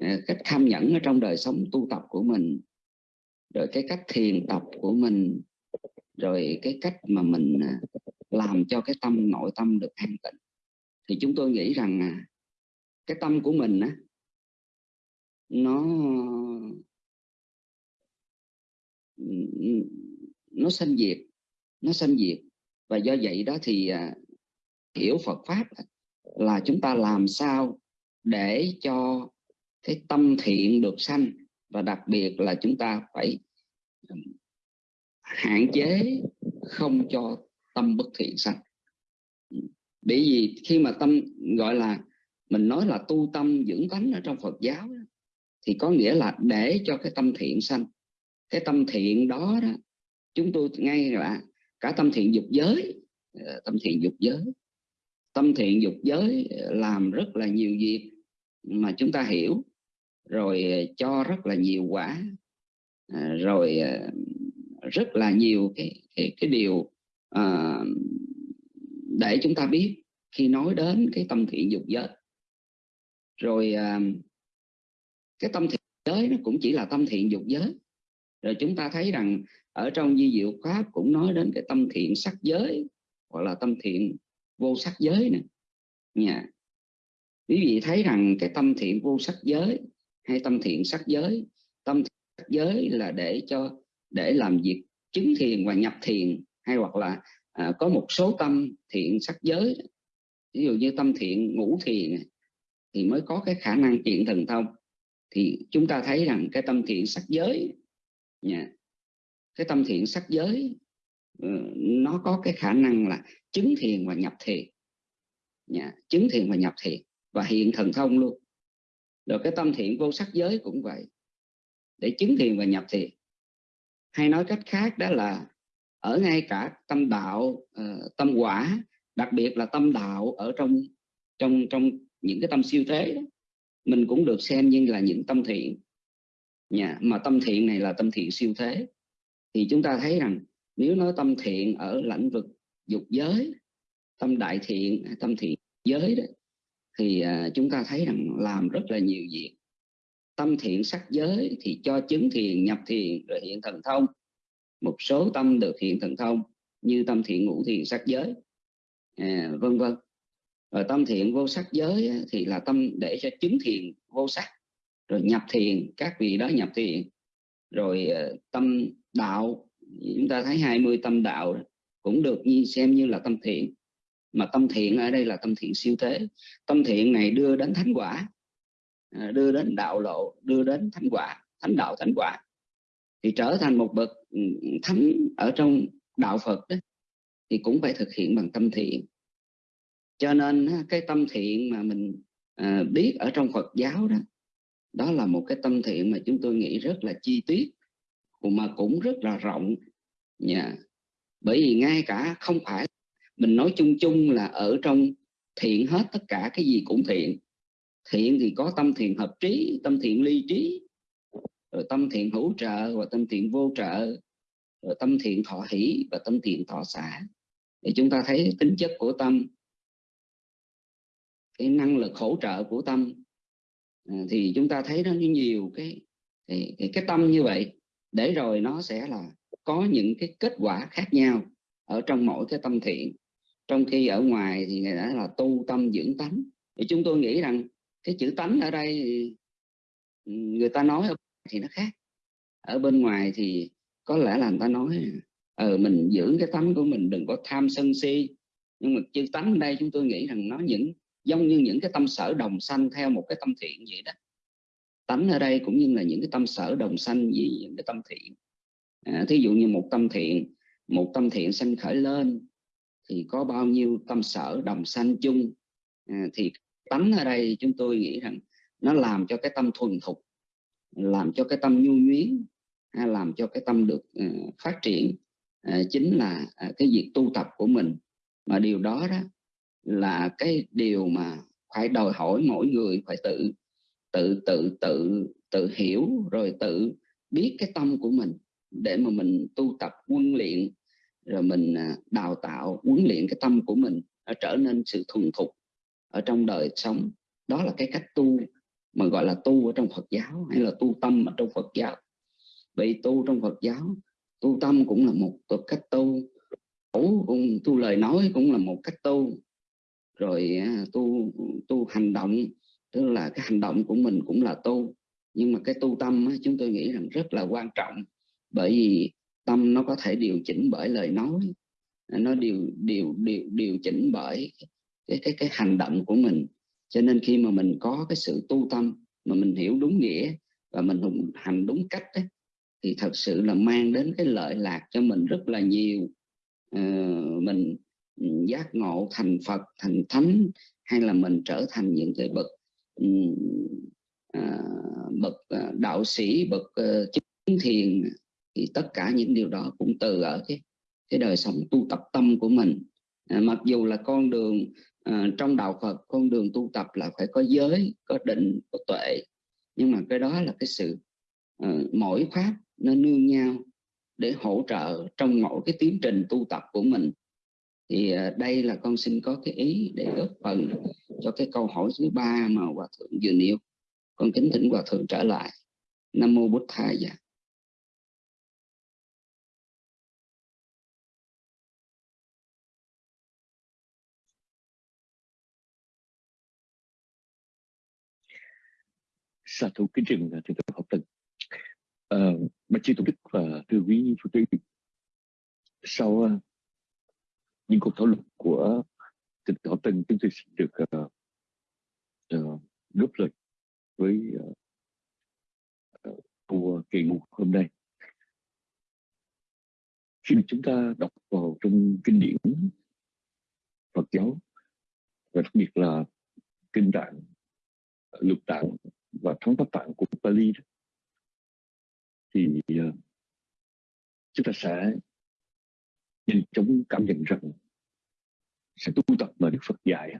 à, cách kham nhẫn ở trong đời sống tu tập của mình rồi cái cách thiền tập của mình rồi cái cách mà mình à, làm cho cái tâm nội tâm được an tịnh. Thì chúng tôi nghĩ rằng cái tâm của mình á nó nó sanh diệt nó sanh diệt và do vậy đó thì à, hiểu Phật pháp là chúng ta làm sao để cho cái tâm thiện được sanh và đặc biệt là chúng ta phải hạn chế không cho tâm bất thiện sanh. Bởi vì khi mà tâm gọi là mình nói là tu tâm dưỡng tánh ở trong Phật giáo thì có nghĩa là để cho cái tâm thiện sanh. Cái tâm thiện đó, đó chúng tôi ngay là cả ờ, tâm thiện dục giới tâm thiện dục giới. Tâm thiện dục giới làm rất là nhiều việc mà chúng ta hiểu rồi ờ, cho rất là nhiều quả ờ, rồi rất là nhiều cái cái, cái điều à, để chúng ta biết khi nói đến cái tâm thiện dục giới. Rồi à, cái tâm thiện giới nó cũng chỉ là tâm thiện dục giới. Rồi chúng ta thấy rằng ở trong di diệu pháp cũng nói đến cái tâm thiện sắc giới hoặc là tâm thiện vô sắc giới nè. Nha. Quý vị thấy rằng cái tâm thiện vô sắc giới hay tâm thiện sắc giới tâm thiện sắc giới là để cho để làm việc chứng thiền và nhập thiền hay hoặc là à, có một số tâm thiện sắc giới. Ví dụ như tâm thiện ngũ thiền thì mới có cái khả năng chuyện thần thông thì chúng ta thấy rằng cái tâm thiện sắc giới nha cái tâm thiện sắc giới ừ, nó có cái khả năng là chứng thiền và nhập thiền. Nha chứng thiền và nhập thiền và hiện thần thông luôn. Rồi cái tâm thiện vô sắc giới cũng vậy. Để chứng thiền và nhập thiền. Hay nói cách khác đó là ở ngay cả tâm đạo ờ, tâm quả đặc biệt là tâm đạo ở trong trong trong những cái tâm siêu thế đó, mình cũng được xem như là những tâm thiện. Nhà mà tâm thiện này là tâm thiện siêu thế thì chúng ta thấy rằng nếu nói tâm thiện ở lĩnh vực dục giới tâm đại thiện tâm thiện giới đó thì à, chúng ta thấy rằng làm rất là nhiều việc. Tâm thiện sắc giới thì cho chứng thiền nhập thiền rồi hiện thần thông. Một số tâm được hiện thần thông như tâm thiện ngũ thiền sắc giới à, vân vân. Rồi tâm thiện vô sắc giới thì là tâm để cho chứng thiền vô sắc rồi nhập thiền các vị đó nhập thiền rồi à, tâm đạo. Chúng ta thấy 20 tâm đạo cũng được như xem như là tâm thiện. Mà tâm thiện ở đây là tâm thiện siêu thế. Tâm thiện này đưa đến thánh quả à, đưa đến đạo lộ, đưa đến thánh quả, thánh đạo thánh quả. Thì trở thành một bậc ừ, thánh ở trong đạo Phật đó, thì cũng phải thực hiện bằng tâm thiện. Cho nên cái tâm thiện mà mình à, biết ở trong Phật giáo đó đó là một cái tâm thiện mà chúng tôi nghĩ rất là chi tiết mà cũng rất là rộng. Nha bởi vì ngay cả không phải mình nói chung chung là ở trong thiện hết tất cả cái gì cũng thiện. Thiện thì có tâm thiện hợp trí tâm thiện ly trí rồi tâm thiện hữu trợ và tâm thiện vô trợ rồi tâm thiện thọ hỷ và tâm thiện thọ xả. Để chúng ta thấy tính chất của tâm cái năng lực hỗ trợ của tâm à, thì chúng ta thấy nó nhiều cái, cái cái tâm như vậy để rồi nó sẽ là có những cái kết quả khác nhau ở trong mỗi cái tâm thiện. Trong khi ở ngoài thì người đã là tu tâm dưỡng tánh. Thì chúng tôi nghĩ rằng cái chữ tánh ở đây, người ta nói thì nó khác. Ở bên ngoài thì có lẽ là người ta nói ờ mình dưỡng cái tánh của mình, đừng có tham sân si. Nhưng mà chữ tánh ở đây chúng tôi nghĩ rằng nó những, giống như những cái tâm sở đồng sanh theo một cái tâm thiện vậy đó tánh ở đây cũng như là những cái tâm sở đồng sanh gì những cái tâm thiện. À, thí dụ như một tâm thiện một tâm thiện sanh khởi lên thì có bao nhiêu tâm sở đồng sanh chung? À, thì tánh ở đây chúng tôi nghĩ rằng nó làm cho cái tâm thuần thục làm cho cái tâm nhu nhuyến hay à, làm cho cái tâm được uh, phát triển uh, chính là uh, cái việc tu tập của mình. Mà điều đó đó là cái điều mà phải đòi hỏi mỗi người phải tự tự tự tự tự hiểu, rồi tự biết cái tâm của mình để mà mình tu tập, huấn luyện, rồi mình à, đào tạo, huấn luyện cái tâm của mình nó trở nên sự thuần thục ở trong đời sống. Đó là cái cách tu mà gọi là tu ở trong Phật giáo hay là tu tâm ở trong Phật giáo. Vậy tu trong Phật giáo, tu tâm cũng là một cách tu cũng, tu lời nói cũng là một cách tu. Rồi à, tu tu hành động tức là cái hành động của mình cũng là tu. Nhưng mà cái tu tâm chúng tôi nghĩ rằng rất là quan trọng. Bởi vì tâm nó có thể điều chỉnh bởi lời nói. Nó điều điều điều điều chỉnh bởi cái cái cái hành động của mình. Cho nên khi mà mình có cái sự tu tâm mà mình hiểu đúng nghĩa và mình hành đúng cách ấy, thì thật sự là mang đến cái lợi lạc cho mình rất là nhiều. À, mình giác ngộ thành Phật thành thánh hay là mình trở thành những cái bậc Ừ, à, bậc à, đạo sĩ bậc ờ, chính chứng thiền thì tất cả những điều đó cũng từ ở cái cái đời sống tu tập tâm của mình. À, mặc dù là con đường à, trong đạo Phật con đường tu tập là phải có giới có định có tuệ nhưng mà cái đó là cái sự ờ, à, mỗi pháp nó nương nhau để hỗ trợ trong mỗi cái tiến trình tu tập của mình thì à, đây là con xin có cái ý để góp phần cho cái câu hỏi thứ ba mà hòa thượng vừa nêu. Con kính thỉnh hòa thượng trở lại. Nam mô bút thầy dạ. Sa thủ kính trình thì tọa học tập à, ờ, bạch chư tổ đức và thưa quý phật tử sau à, những cuộc thảo luận của thượng Thọ học chúng tôi xin được uh, uh, góp lời với uh, uh, của kỳ mục hôm nay. Khi mà chúng ta đọc vào trong kinh điển Phật giáo và đặc biệt là kinh tạng lục tạng và thống pháp tạng của Pali đó, thì uh, chúng ta sẽ nhìn chúng cảm nhận rằng sẽ tu tập mà Đức Phật dạy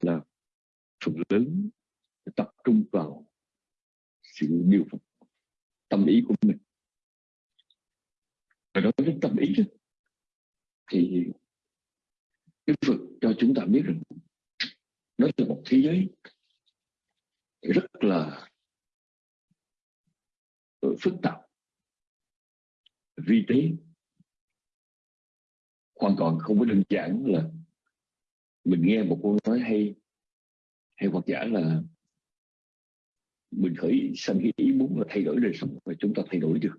là phần lớn tập trung vào sự điều phục tâm ý của mình. Và đối với tâm ý đó, thì Đức Phật cho chúng ta biết rằng nói là một thế giới rất là ờ, phức tạp vi tế hoàn toàn không có đơn giản là mình nghe một câu nói hay hay hoặc giả là mình khởi sanh cái ý muốn là thay đổi đời sống và chúng ta thay đổi được.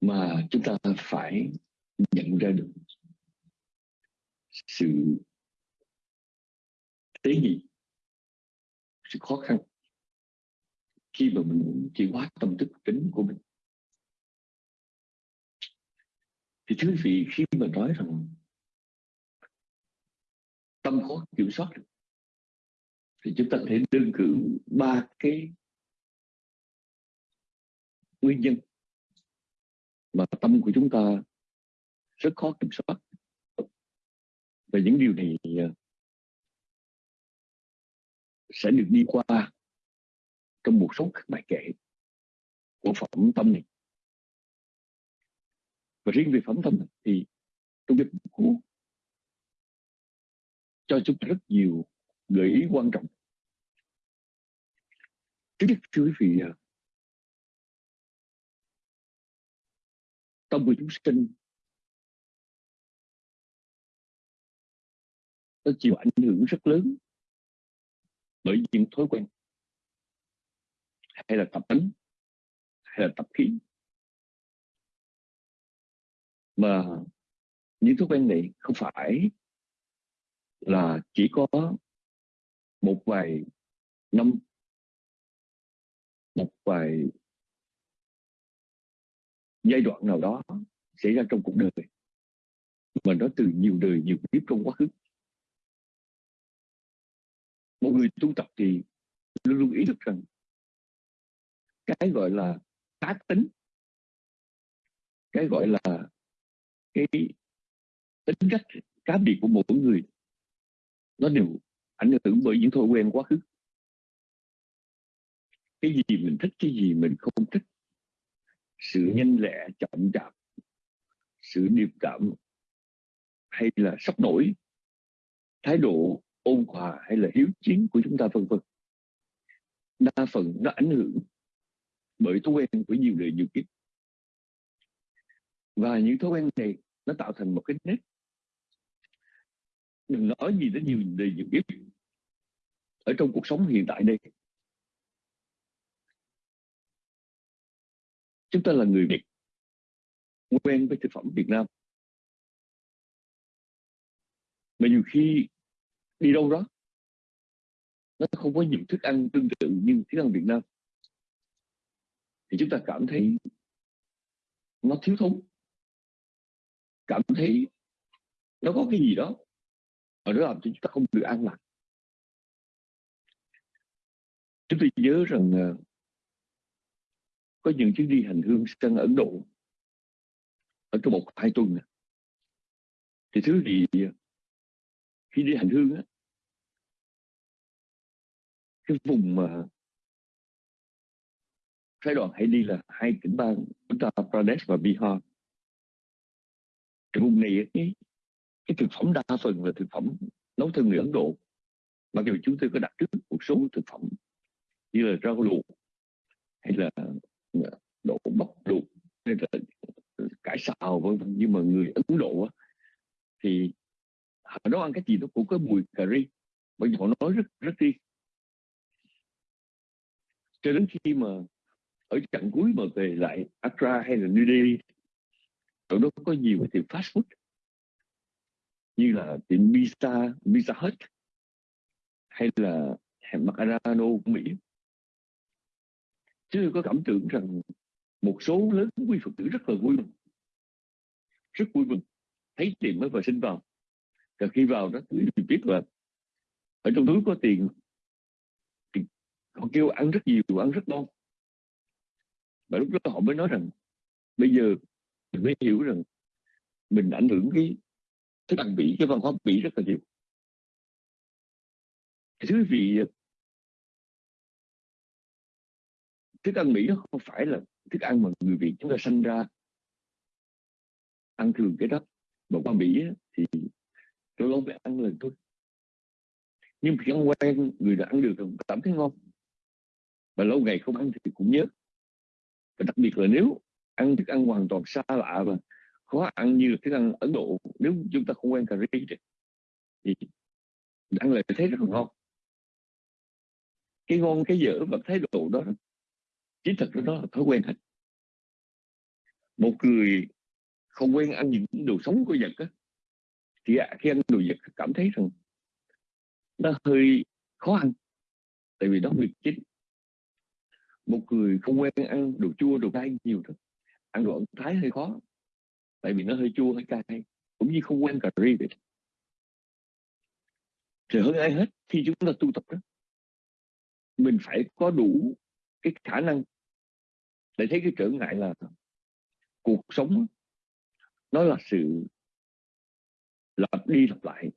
Mà chúng ta phải nhận ra được sự tế nhị, sự khó khăn khi mà mình muốn chuyển hóa tâm thức tính của mình. Thì thưa vì vị khi mà nói rằng tâm khó kiểm soát được, thì chúng ta thấy thể đơn cử ba cái nguyên nhân mà tâm của chúng ta rất khó kiểm soát và những điều này à, sẽ được đi qua trong một số các bài kể của phẩm tâm này và riêng về phẩm tâm thì trong việc cũ cho chúng ta rất nhiều gợi ý quan trọng. Thứ nhất, thưa quý vị à, tâm của chúng sinh nó chịu ảnh hưởng rất lớn bởi những thói quen, hay là tập tính, hay là tập khí mà những thói quen này không phải là chỉ có một vài năm, một vài giai đoạn nào đó xảy ra trong cuộc đời, mà nó từ nhiều đời nhiều kiếp trong quá khứ. Một người tu tập thì luôn luôn ý thức rằng cái gọi là cá tính cái gọi là cái tính cách cá biệt của mỗi người nó đều ảnh hưởng bởi những thói quen quá khứ. Cái gì mình thích cái gì mình không thích sự nhanh lẹ chậm chạp sự điềm đạm hay là sốc nổi thái độ ôn hòa hay là hiếu chiến của chúng ta vân vân. Đa phần nó ảnh hưởng bởi thói quen của nhiều đời nhiều kiếp. Và những thói quen này nó tạo thành một cái nét đừng nói gì đến nhiều đề nhiều kiếp. Ở trong cuộc sống hiện tại đây, chúng ta là người Việt, quen với thực phẩm Việt Nam. Mà nhiều khi đi đâu đó, nó không có nhiều thức ăn tương tự như thức ăn Việt Nam. Thì chúng ta cảm thấy nó thiếu thốn cảm thấy nó có cái gì đó ở đó làm cho chúng ta không được an lạc chúng tôi nhớ rằng ờ, có những chuyến đi hành hương sang Ấn Độ ở trong một hai tuần này. thì thứ gì ờ, khi đi hành hương á, cái vùng mà phái đoàn hay đi là hai tỉnh bang Uttar Pradesh và Bihar cái vùng này cái, cái thực phẩm đa phần là thực phẩm nấu theo người Ấn Độ. Mặc dù chúng tôi có đặt trước một số thực phẩm như là rau luộc hay là ờ, đậu bắp luộc hay là cải xào vân vân. Nhưng mà người Ấn Độ á, thì họ nấu ăn cái gì nó cũng có mùi cà ri bởi vì họ nói rất rất riêng. Cho đến khi mà ở chặng cuối mà về lại Accra hay là New Delhi ở đó có nhiều tiệm fast food như là tiệm pizza, pizza hut hay là hẻm Macarano của Mỹ. Chứ có cảm tưởng rằng một số lớn quý phật tử rất là vui mừng rất vui mừng thấy tiền mới vào sinh vào. Và khi vào đó thì biết là ở trong túi có tiền. Thì họ kêu ăn rất nhiều ăn rất ngon. Và lúc đó họ mới nói rằng bây giờ mình mới hiểu rằng mình ảnh hưởng cái cái ăn bị cái văn hóa bị rất là nhiều. Thứ vị thức ăn Mỹ nó không phải là thức ăn mà người Việt chúng ta sinh ra ăn thường cái đó. Mà qua Mỹ thì tôi không phải ăn lần thôi. Nhưng khi ăn quen, người đã ăn được rồi, cảm thấy ngon. Và lâu ngày không ăn thì cũng nhớ. Và đặc biệt là nếu ăn thức ăn hoàn toàn xa lạ và khó ăn như thức ăn Ấn Độ. Nếu chúng ta không quen cà ri thì ăn lại thấy rất là ngon. Cái ngon, cái dở và thái độ đó chỉ thật đó là thói quen hết một người không quen ăn những đồ sống của vật á, thì à, khi ăn đồ vật cảm thấy rằng nó hơi khó ăn, tại vì đó việc chính một người không quen ăn đồ chua, đồ cay nhiều thôi ăn đồ ẩn thái hơi khó tại vì nó hơi chua hơi cay cũng như không quen cà ri vậy. Thì hơn ai hết khi chúng ta tu tập đó mình phải có đủ cái khả năng để thấy cái trở ngại là cuộc sống nó là sự lặp đi lặp lại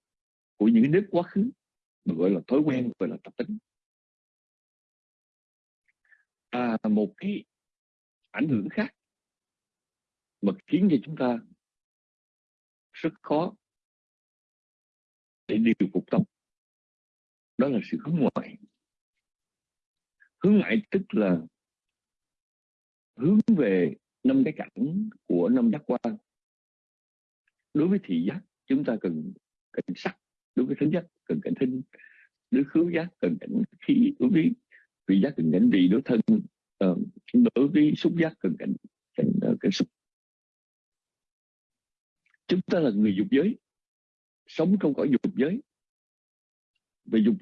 của những nếp quá khứ mà gọi là thói quen gọi là tập tính. À, một cái ảnh hưởng khác mà khiến cho chúng ta rất khó để điều phục tâm đó là sự hướng ngoại. Hướng ngoại tức là hướng về năm cái cảnh của năm giác quan. Đối với thị giác chúng ta cần cảnh sắc. Đối với thính giác cần cảnh thính. Đối với khứu giác cần cảnh khí đối với vị giác cần cảnh vị đối thân. Ờ, đối với xúc giác cần cảnh cảnh, ờ, cảnh xúc chúng ta là người dục giới. Sống trong cõi dục giới. Về dục,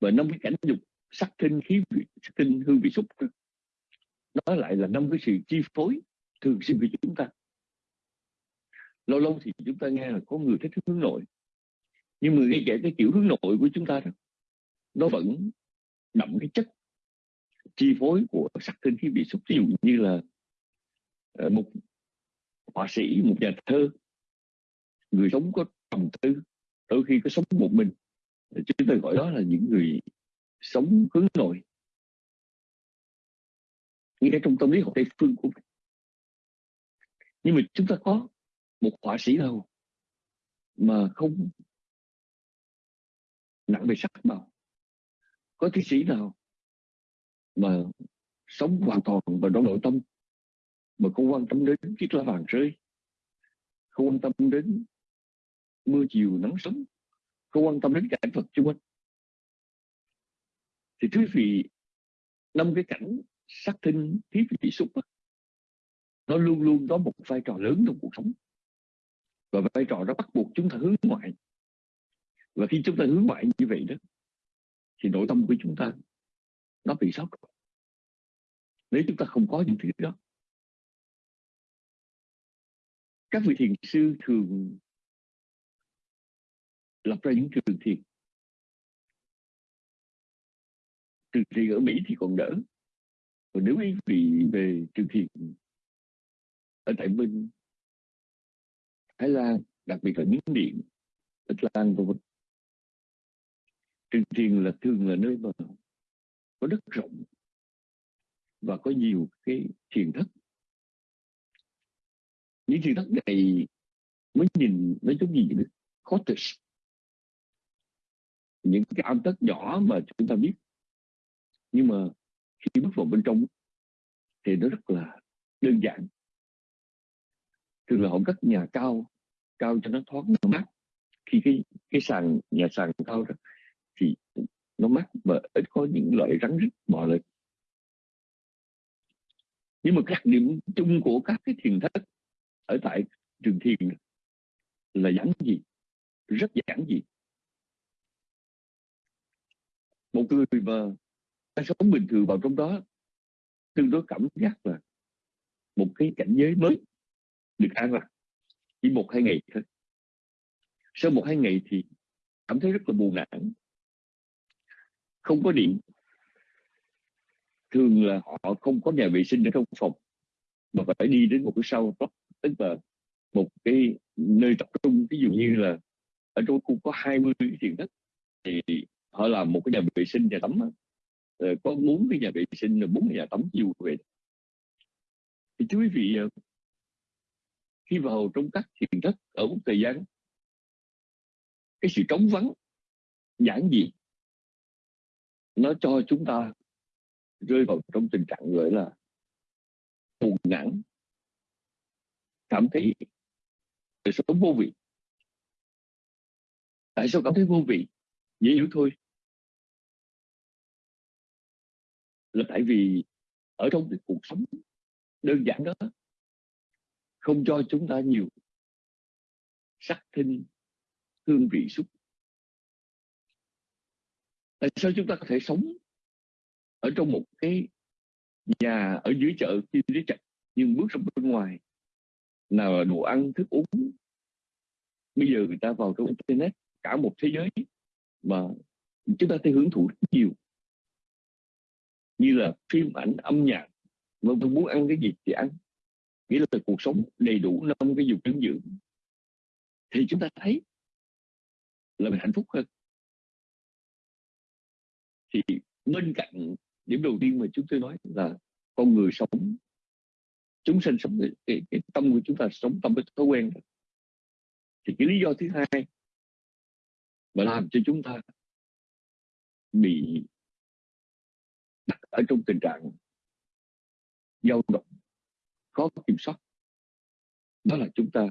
và năm cái cảnh dục sắc thinh khí vị, sắc thinh hương vị xúc. Đó lại là năm cái sự chi phối thường xuyên của chúng ta. Lâu lâu thì chúng ta nghe là có người thích hướng nội. Nhưng mà ngay kể cái kiểu hướng nội của chúng ta đó, nó vẫn đậm cái chất chi phối của sắc thinh khí vị xúc. Ví dụ như là ờ, một họa sĩ, một nhà thơ, người sống có trầm tư, đôi khi có sống một mình. Chúng ta gọi đó là những người sống hướng nội. Ngay trong tâm lý học tây phương của mình. Nhưng mà chúng ta có một họa sĩ nào mà không nặng về sắc màu? Có thi sĩ nào mà sống hoàn toàn và trong nội tâm? Mà không quan tâm đến chiếc lá vàng rơi. Không quan tâm đến mưa chiều nắng sớm. Không quan tâm đến cảnh vật xung quanh. Thì quý vị năm cái cảnh sắc thinh thí vị xúc đó, nó luôn luôn có một vai trò lớn trong cuộc sống. Và vai trò đó bắt buộc chúng ta hướng ngoại. Và khi chúng ta hướng ngoại như vậy đó thì nội tâm của chúng ta nó bị sót nếu chúng ta không có những thứ đó các vị thiền sư thường lập ra những trường thiền trường thiền ở Mỹ thì còn đỡ còn nếu quý vị về trường thiền ở tại bên Thái Lan, đặc biệt là Miến Điện Tích Lan v.v. Trường thiền là thường là nơi mà có đất rộng và có nhiều cái thiền thất những thiền thất này mới nhìn nó giống như những cottage những cái am thất nhỏ mà chúng ta biết. Nhưng mà khi bước vào bên trong thì nó rất là đơn giản. Thường là họ cất nhà cao cao cho nó thoáng, nó mát. Khi cái cái sàn, nhà sàn cao đó thì nó mát và ít có những loại rắn rít bò lên. Nhưng mà các điểm chung của các cái thiền thất ở tại trường thiền là giản gì? Rất giản dị một người mà ta sống bình thường vào trong đó, tương đối cảm giác là một cái cảnh giới mới được an lạc. Chỉ một hai ngày thôi. Sau một hai ngày thì cảm thấy rất là buồn nản. Không có điện. Thường là họ không có nhà vệ sinh ở trong phòng, mà phải đi đến một cái sau tức là một cái nơi tập trung, ví dụ như là ở trong khu có 20 diện tích thì họ làm một cái nhà vệ sinh, nhà tắm ờ, có bốn cái nhà vệ sinh là bốn nhà tắm nhiều vậy thì thưa quý vị ờ, khi vào trong các thiền thất ở một thời gian, cái sự trống vắng giản dị nó cho chúng ta rơi vào trong tình trạng gọi là buồn ngã cảm thấy đời sống vô vị. Tại sao cảm thấy vô vị? Dễ hiểu thôi. Là tại vì ở trong cái cuộc sống đơn giản đó không cho chúng ta nhiều sắc thinh hương vị xúc. Tại sao chúng ta có thể sống ở trong một cái nhà ở dưới chợ chi lý chặt nhưng bước ra bên ngoài nào là đồ ăn, thức uống. Bây giờ người ta vào trong internet, cả một thế giới, mà chúng ta thấy hưởng thụ rất nhiều. Như là phim ảnh âm nhạc mà tôi muốn ăn cái gì thì ăn. Nghĩa là cuộc sống đầy đủ năm cái dục dinh dưỡng. Thì chúng ta thấy là mình hạnh phúc hơn. Thì bên cạnh điểm đầu tiên mà chúng tôi nói là con người sống chúng sinh sống cái, cái tâm của chúng ta sống tâm với thói quen thì cái lý do thứ hai mà làm cho chúng ta bị đặt ở trong tình trạng dao động khó kiểm soát đó là chúng ta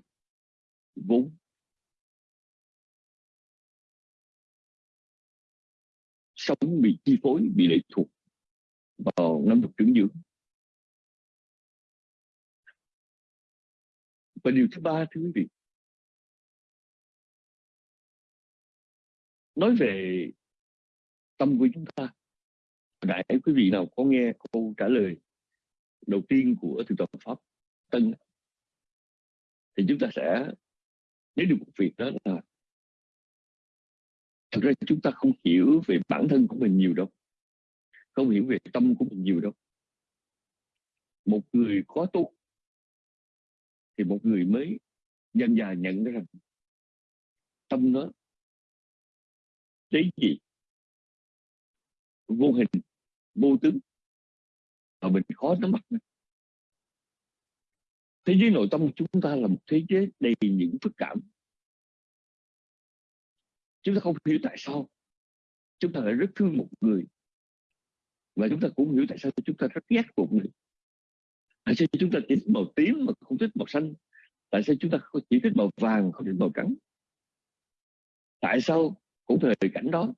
vốn sống bị chi phối bị lệ thuộc vào năm dục trưởng dưỡng. Và điều thứ ba, thưa quý vị. Nói về tâm của chúng ta đại quý vị nào có nghe câu trả lời đầu tiên của thượng tọa pháp tân thì chúng ta sẽ, nếu được một việc đó là thực ra chúng ta không hiểu về bản thân của mình nhiều đâu, không hiểu về tâm của mình nhiều đâu. Một người có tu thì một người mới dần dà nhận ra rằng tâm nó tế gì vô hình, vô tướng, mà mình khó nắm bắt thế giới nội tâm của chúng ta là một thế giới đầy những phức cảm. Chúng ta không hiểu tại sao. Chúng ta lại rất thương một người. Và chúng ta cũng hiểu tại sao chúng ta rất ghét một người tại sao chúng ta chỉ thích màu tím mà không thích màu xanh? Tại sao chúng ta chỉ thích màu vàng không thích màu trắng? Tại sao cũng thời cảnh đó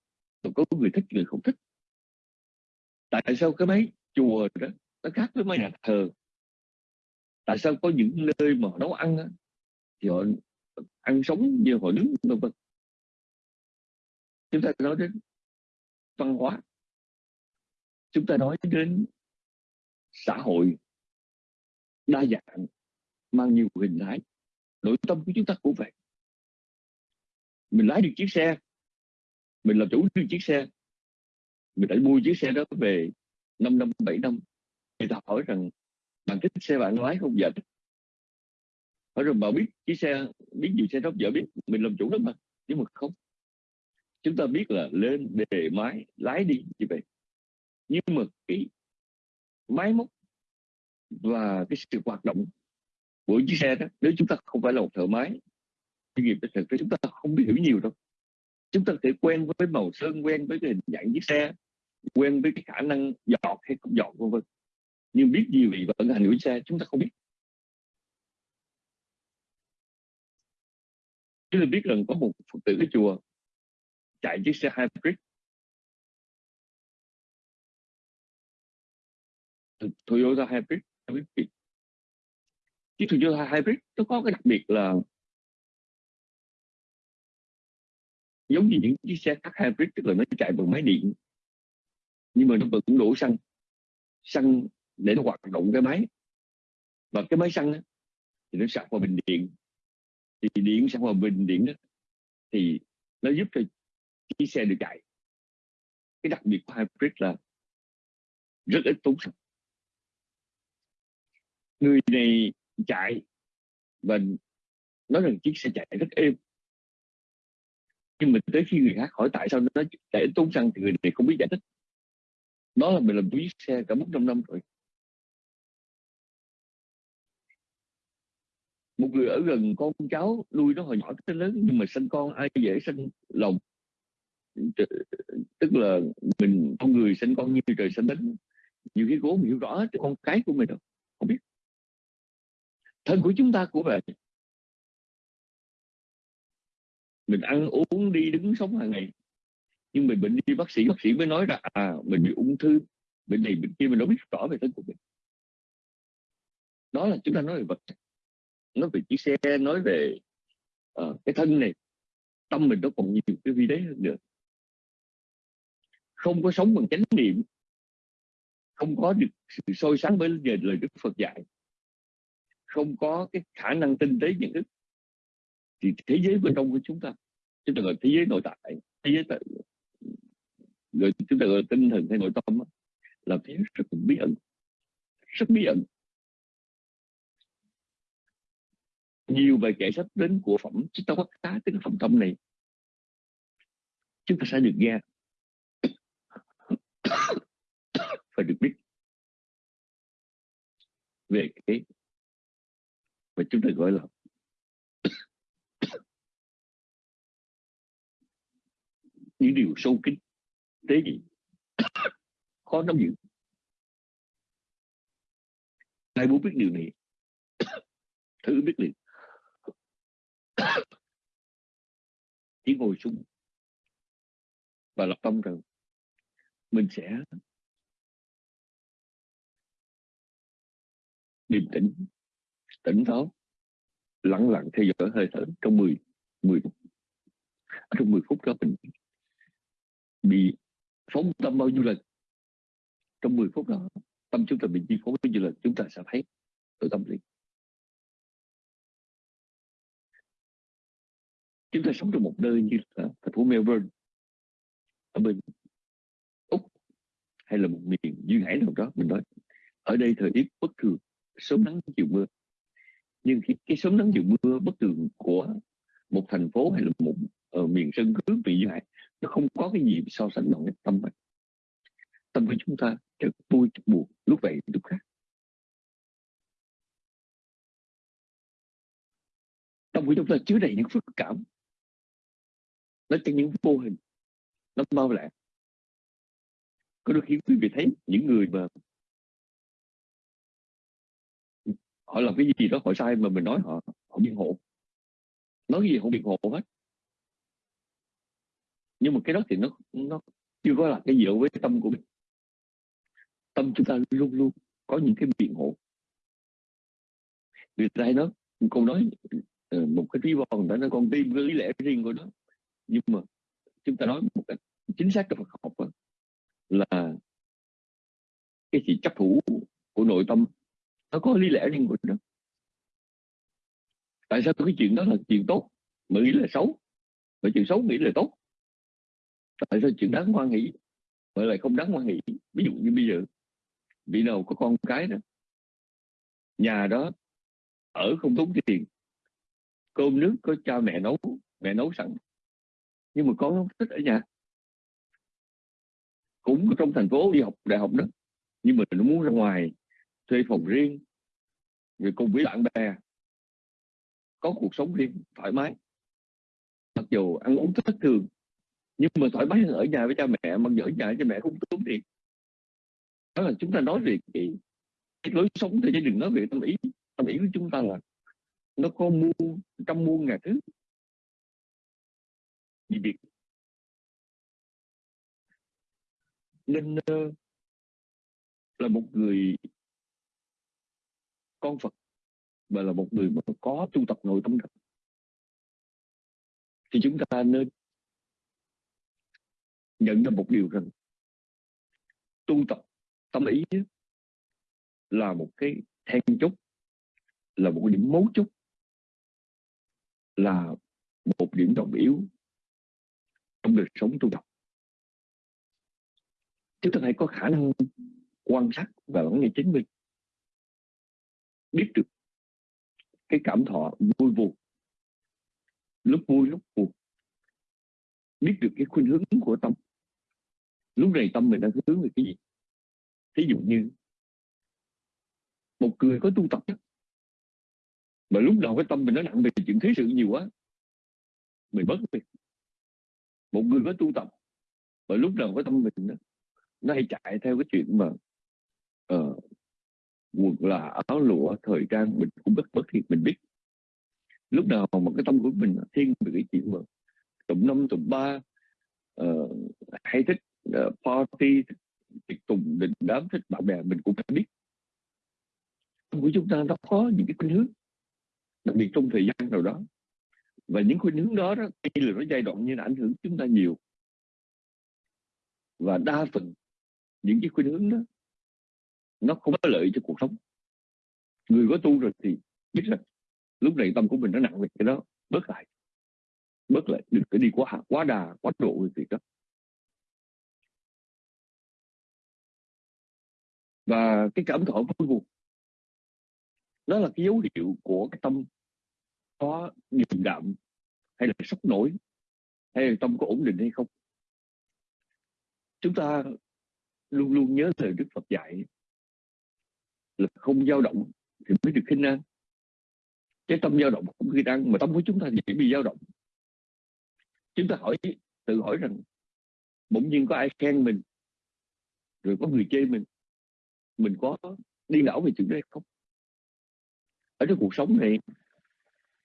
có người thích người không thích? Tại sao cái máy chùa đó nó khác với mấy nhà thờ? Tại sao có những nơi mà nấu ăn đó, thì họ ăn sống như họ đứng vân vân? Chúng ta nói đến văn hóa. Chúng ta nói đến xã hội đa dạng, mang nhiều hình thái, nội tâm của chúng ta cũng vậy. Mình lái được chiếc xe, mình là chủ được chiếc xe, mình đã mua chiếc xe đó về 5 năm 7 năm người ta hỏi rằng, bạn thích xe bạn lái không? Dạ hỏi rồi bảo biết chiếc xe, biết gì xe đó vợ biết, mình làm chủ đó mà, nhưng mà không. Chúng ta biết là lên đề máy, lái đi như vậy. Nhưng mà cái máy móc và cái sự hoạt động của chiếc xe đó, nếu chúng ta không phải là một thợ máy, chuyên nghiệp thì thực chúng ta không biết hiểu nhiều đâu. Chúng ta thể quen với màu sơn, quen với cái hình dạng chiếc xe, quen với cái khả năng dọn hay không dọn, vân vân. Nhưng biết gì về vận hành của xe, chúng ta không biết. Chúng ta biết rằng có một phật tử cái chùa chạy chiếc xe hybrid. Toyota hybrid chiếc Toyota hybrid nó có cái đặc biệt là giống như những chiếc xe khác hybrid tức là nó chạy bằng máy điện nhưng mà nó vẫn đổ xăng xăng để nó hoạt động cái máy. Và cái máy xăng đó, thì nó sạc vào bình điện. Thì điện sạc vào bình điện đó thì nó giúp cho chiếc xe được chạy. Cái đặc biệt của hybrid là rất ít tốn xăng người này chạy, và nói rằng chiếc xe chạy rất êm. Nhưng mà tới khi người khác hỏi tại sao nó chạy tốn xăng thì người này không biết giải thích. Đó là mình làm chiếc xe cả 400 năm rồi. Một người ở gần con cháu nuôi nó hồi nhỏ tới lớn, nhưng mà sinh con ai dễ sinh lòng. Tức là mình, con người sinh con như trời sinh đất. Nhiều khi cố mình hiểu rõ cái con cái của mình đâu thân của chúng ta cũng vậy mình ăn uống đi đứng sống hàng ngày. Nhưng mình bệnh đi bác sĩ bác sĩ mới nói là à mình bị ung thư. Bệnh này bệnh kia mình đâu biết rõ về thân của mình. Đó là chúng ta nói về vật. Nói về chiếc xe nói về uh, cái thân này. Tâm mình nó còn nhiều cái vi đế hơn nữa. Không có sống bằng chánh niệm. Không có được sự soi sáng với lời Đức Phật dạy không có cái khả năng tinh tế nhận thức thì thế giới bên trong của chúng ta chúng ta gọi thế giới nội tại thế giới tại, người chúng ta gọi tinh thần hay nội tâm là thế giới rất bí ẩn rất bí ẩn. Nhiều bài kể sách đến của phẩm chúng ta bắt cá cái phẩm tâm này chúng ta sẽ được nghe. *coughs* Và được biết về cái mà chúng ta gọi là *coughs* những điều sâu kín, tế gì *coughs* khó nắm giữ. Ai muốn biết điều này, *coughs* thử biết liền. Chỉ ngồi xuống và lập tâm rằng mình sẽ điềm tĩnh tỉnh táo lặng lặng theo dõi hơi thở trong 10 10 phút. À, trong 10 phút đó mình bị phóng tâm bao nhiêu lần? Trong 10 phút đó, tâm chúng ta bị chi phối bao nhiêu lần? Chúng ta sẽ thấy tự tâm liền. Chúng ta sống trong một nơi như là thành phố Melbourne, ở bên Úc, hay là một miền duyên hải nào đó, mình nói, ở đây thời tiết bất thường, sớm nắng, chiều mưa nhưng khi cái sớm nắng chiều mưa bất thường của một thành phố hay là một ở miền sơn cước bị như vậy, nó không có cái gì so sánh nổi tâm mình. Tâm của chúng ta chợt vui chợt buồn. Lúc vậy, lúc khác. Tâm của chúng ta chứa đầy những phức cảm. Nó chẳng những vô hình. Nó mau lẹ. Có đôi khi quý vị thấy những người mà họ làm cái gì đó họ sai mà mình nói họ họ biện hộ. Nói cái gì họ biện hộ hết. Nhưng mà cái đó thì nó nó chưa có là cái gì với tâm của mình. Tâm chúng ta luôn luôn có những cái biện hộ. Người ta hay nói câu nói một cái ví von người ta nói con tim với lý lẽ riêng của nó. Nhưng mà chúng ta nói một cách chính xác trong Phật học là cái sự chấp thủ của nội tâm nó có lý lẽ riêng của nó. Tại sao cái chuyện đó là chuyện tốt? Mà nghĩ là xấu. Và chuyện xấu nghĩ là tốt. Tại sao chuyện đáng hoan nghĩ mà lại không đáng hoan nghĩ ví dụ như bây giờ, vị nào có con cái đó, nhà đó ở không tốn tiền, cơm nước có cha mẹ nấu mẹ nấu sẵn, nhưng mà con không thích ở nhà. Cũng trong thành phố đi học đại học đó, nhưng mà nó muốn ra ngoài thuê phòng riêng rồi cùng với bạn bè có cuộc sống riêng thoải mái. Mặc dù ăn uống thất thường nhưng mà thoải mái hơn ở nhà với cha mẹ mặc dù ở nhà với cha mẹ không tốn tiền. Đó là chúng ta nói về cái, cái lối sống thì đừng nói về tâm ý. Tâm ý của chúng ta là nó có muôn trăm muôn ngàn thứ. Gì việc nên ờ, là một người con Phật, và là một người mà có tu tập nội tâm thật thì chúng ta nên nhận ra một điều rằng, tu tập tâm ý là một cái then chốt, là một cái điểm mấu chốt, là một điểm trọng yếu trong đời sống tu tập. Chúng ta hãy có khả năng quan sát và lắng nghe chính mình biết được cái cảm thọ vui buồn lúc vui lúc buồn. Biết được cái khuynh hướng của tâm. Lúc này tâm mình đang hướng về cái gì? Thí dụ như một người có tu tập mà lúc đầu cái tâm mình nó nặng về chuyện thế sự nhiều quá mình mất việc. Một người có tu tập mà lúc đầu cái tâm mình đó, nó hay chạy theo cái chuyện mà uh, quần là áo lụa thời trang mình cũng bất bất thiệt mình biết. Lúc nào mà cái tâm của mình thiên về cái chuyện mà tụm năm tụm ba uh, hay thích uh, party tiệc tùng đình đám thích bạn bè mình cũng phải biết. Tâm của chúng ta nó có những cái khuynh hướng đặc biệt trong thời gian nào đó. Và những khuynh hướng đó, đó khi là nó giai đoạn như là ảnh hưởng chúng ta nhiều. Và đa phần những cái khuynh hướng đó nó không có lợi cho cuộc sống. Người có tu rồi thì biết rằng lúc này tâm của mình nó nặng về cái đó, bớt lại bớt lại, đừng có đi quá quá đà, quá độ về việc đó. Và cái cảm thọ vô cùng, đó là cái dấu hiệu của cái tâm có điềm đạm hay là sốc nổi, hay là tâm có ổn định hay không. Chúng ta luôn luôn nhớ lời Đức Phật dạy là không dao động thì mới được khinh an cái tâm dao động không khi đang mà tâm của chúng ta thì bị dao động. Chúng ta hỏi, tự hỏi rằng, bỗng nhiên có ai khen mình, rồi có người chê mình mình có đi não về chuyện đấy không? Ở trong cuộc sống này,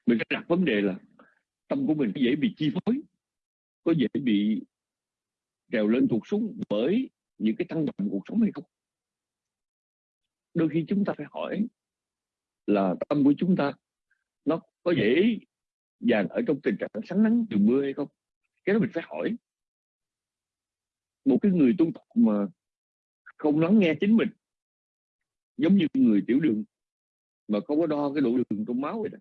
mình sẽ đặt vấn đề là tâm của mình có dễ bị chi phối, có dễ bị trèo lên thuộc xuống bởi những cái tăng động cuộc sống hay không? Đôi khi chúng ta phải hỏi là tâm của chúng ta, nó có dễ dàng ở trong tình trạng sáng nắng chiều mưa hay không? Cái đó mình phải hỏi. Một cái người tu tập mà không lắng nghe chính mình, giống như người tiểu đường, mà không có đo cái độ đường trong máu vậy đó,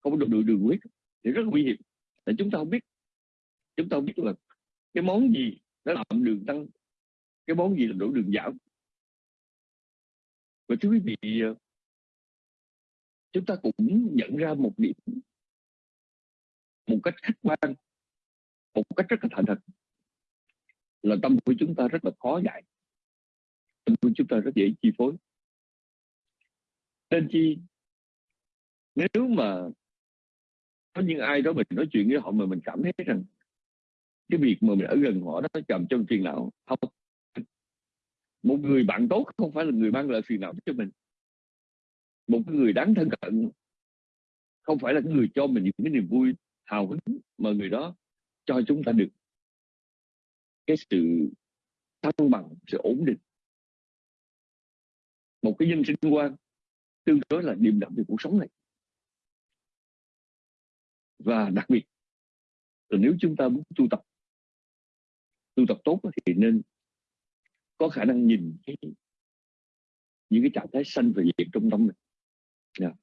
không có độ đường đường huyết, thì rất nguy hiểm. Tại chúng ta không biết. Chúng ta không biết là cái món gì nó làm đường tăng, cái món gì là độ đường giảm và thưa quý vị ờ, chúng ta cũng nhận ra một điểm, một cách khách quan, một cách rất là thành thật, là tâm của chúng ta rất là khó dạy, tâm của chúng ta rất dễ chi phối. Nên chi, nếu mà có những ai đó mình nói chuyện với họ mà mình cảm thấy rằng cái việc mà mình ở gần họ đó chậm trong phiền não, không một người bạn tốt không phải là người mang lại phiền não cho mình. Một người đáng thân cận không phải là người cho mình những cái niềm vui hào hứng mà người đó cho chúng ta được. Cái sự thăng bằng, sự ổn định. Một cái nhân sinh quan tương đối là điềm đạm về cuộc sống này. Và đặc biệt là nếu chúng ta muốn tu tập tu tập tốt thì nên có khả năng nhìn thấy những cái trạng thái sanh và diệt trong tâm mình. Yeah.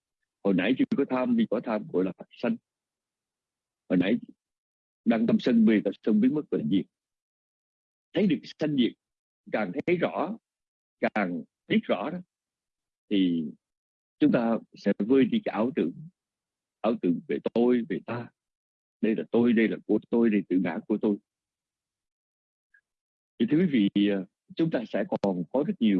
Hồi nãy chưa có tham, vì có tham gọi là sanh hồi nãy đang tâm sân về tập sân biến mất và diệt thấy được sanh diệt càng thấy rõ, càng biết rõ đó, thì chúng ta sẽ vơi đi cái ảo tưởng. Ảo tưởng về tôi, về ta. Đây là tôi, đây là của tôi, đây tự ngã của tôi. Thì thưa quý vị à, chúng ta sẽ còn có rất nhiều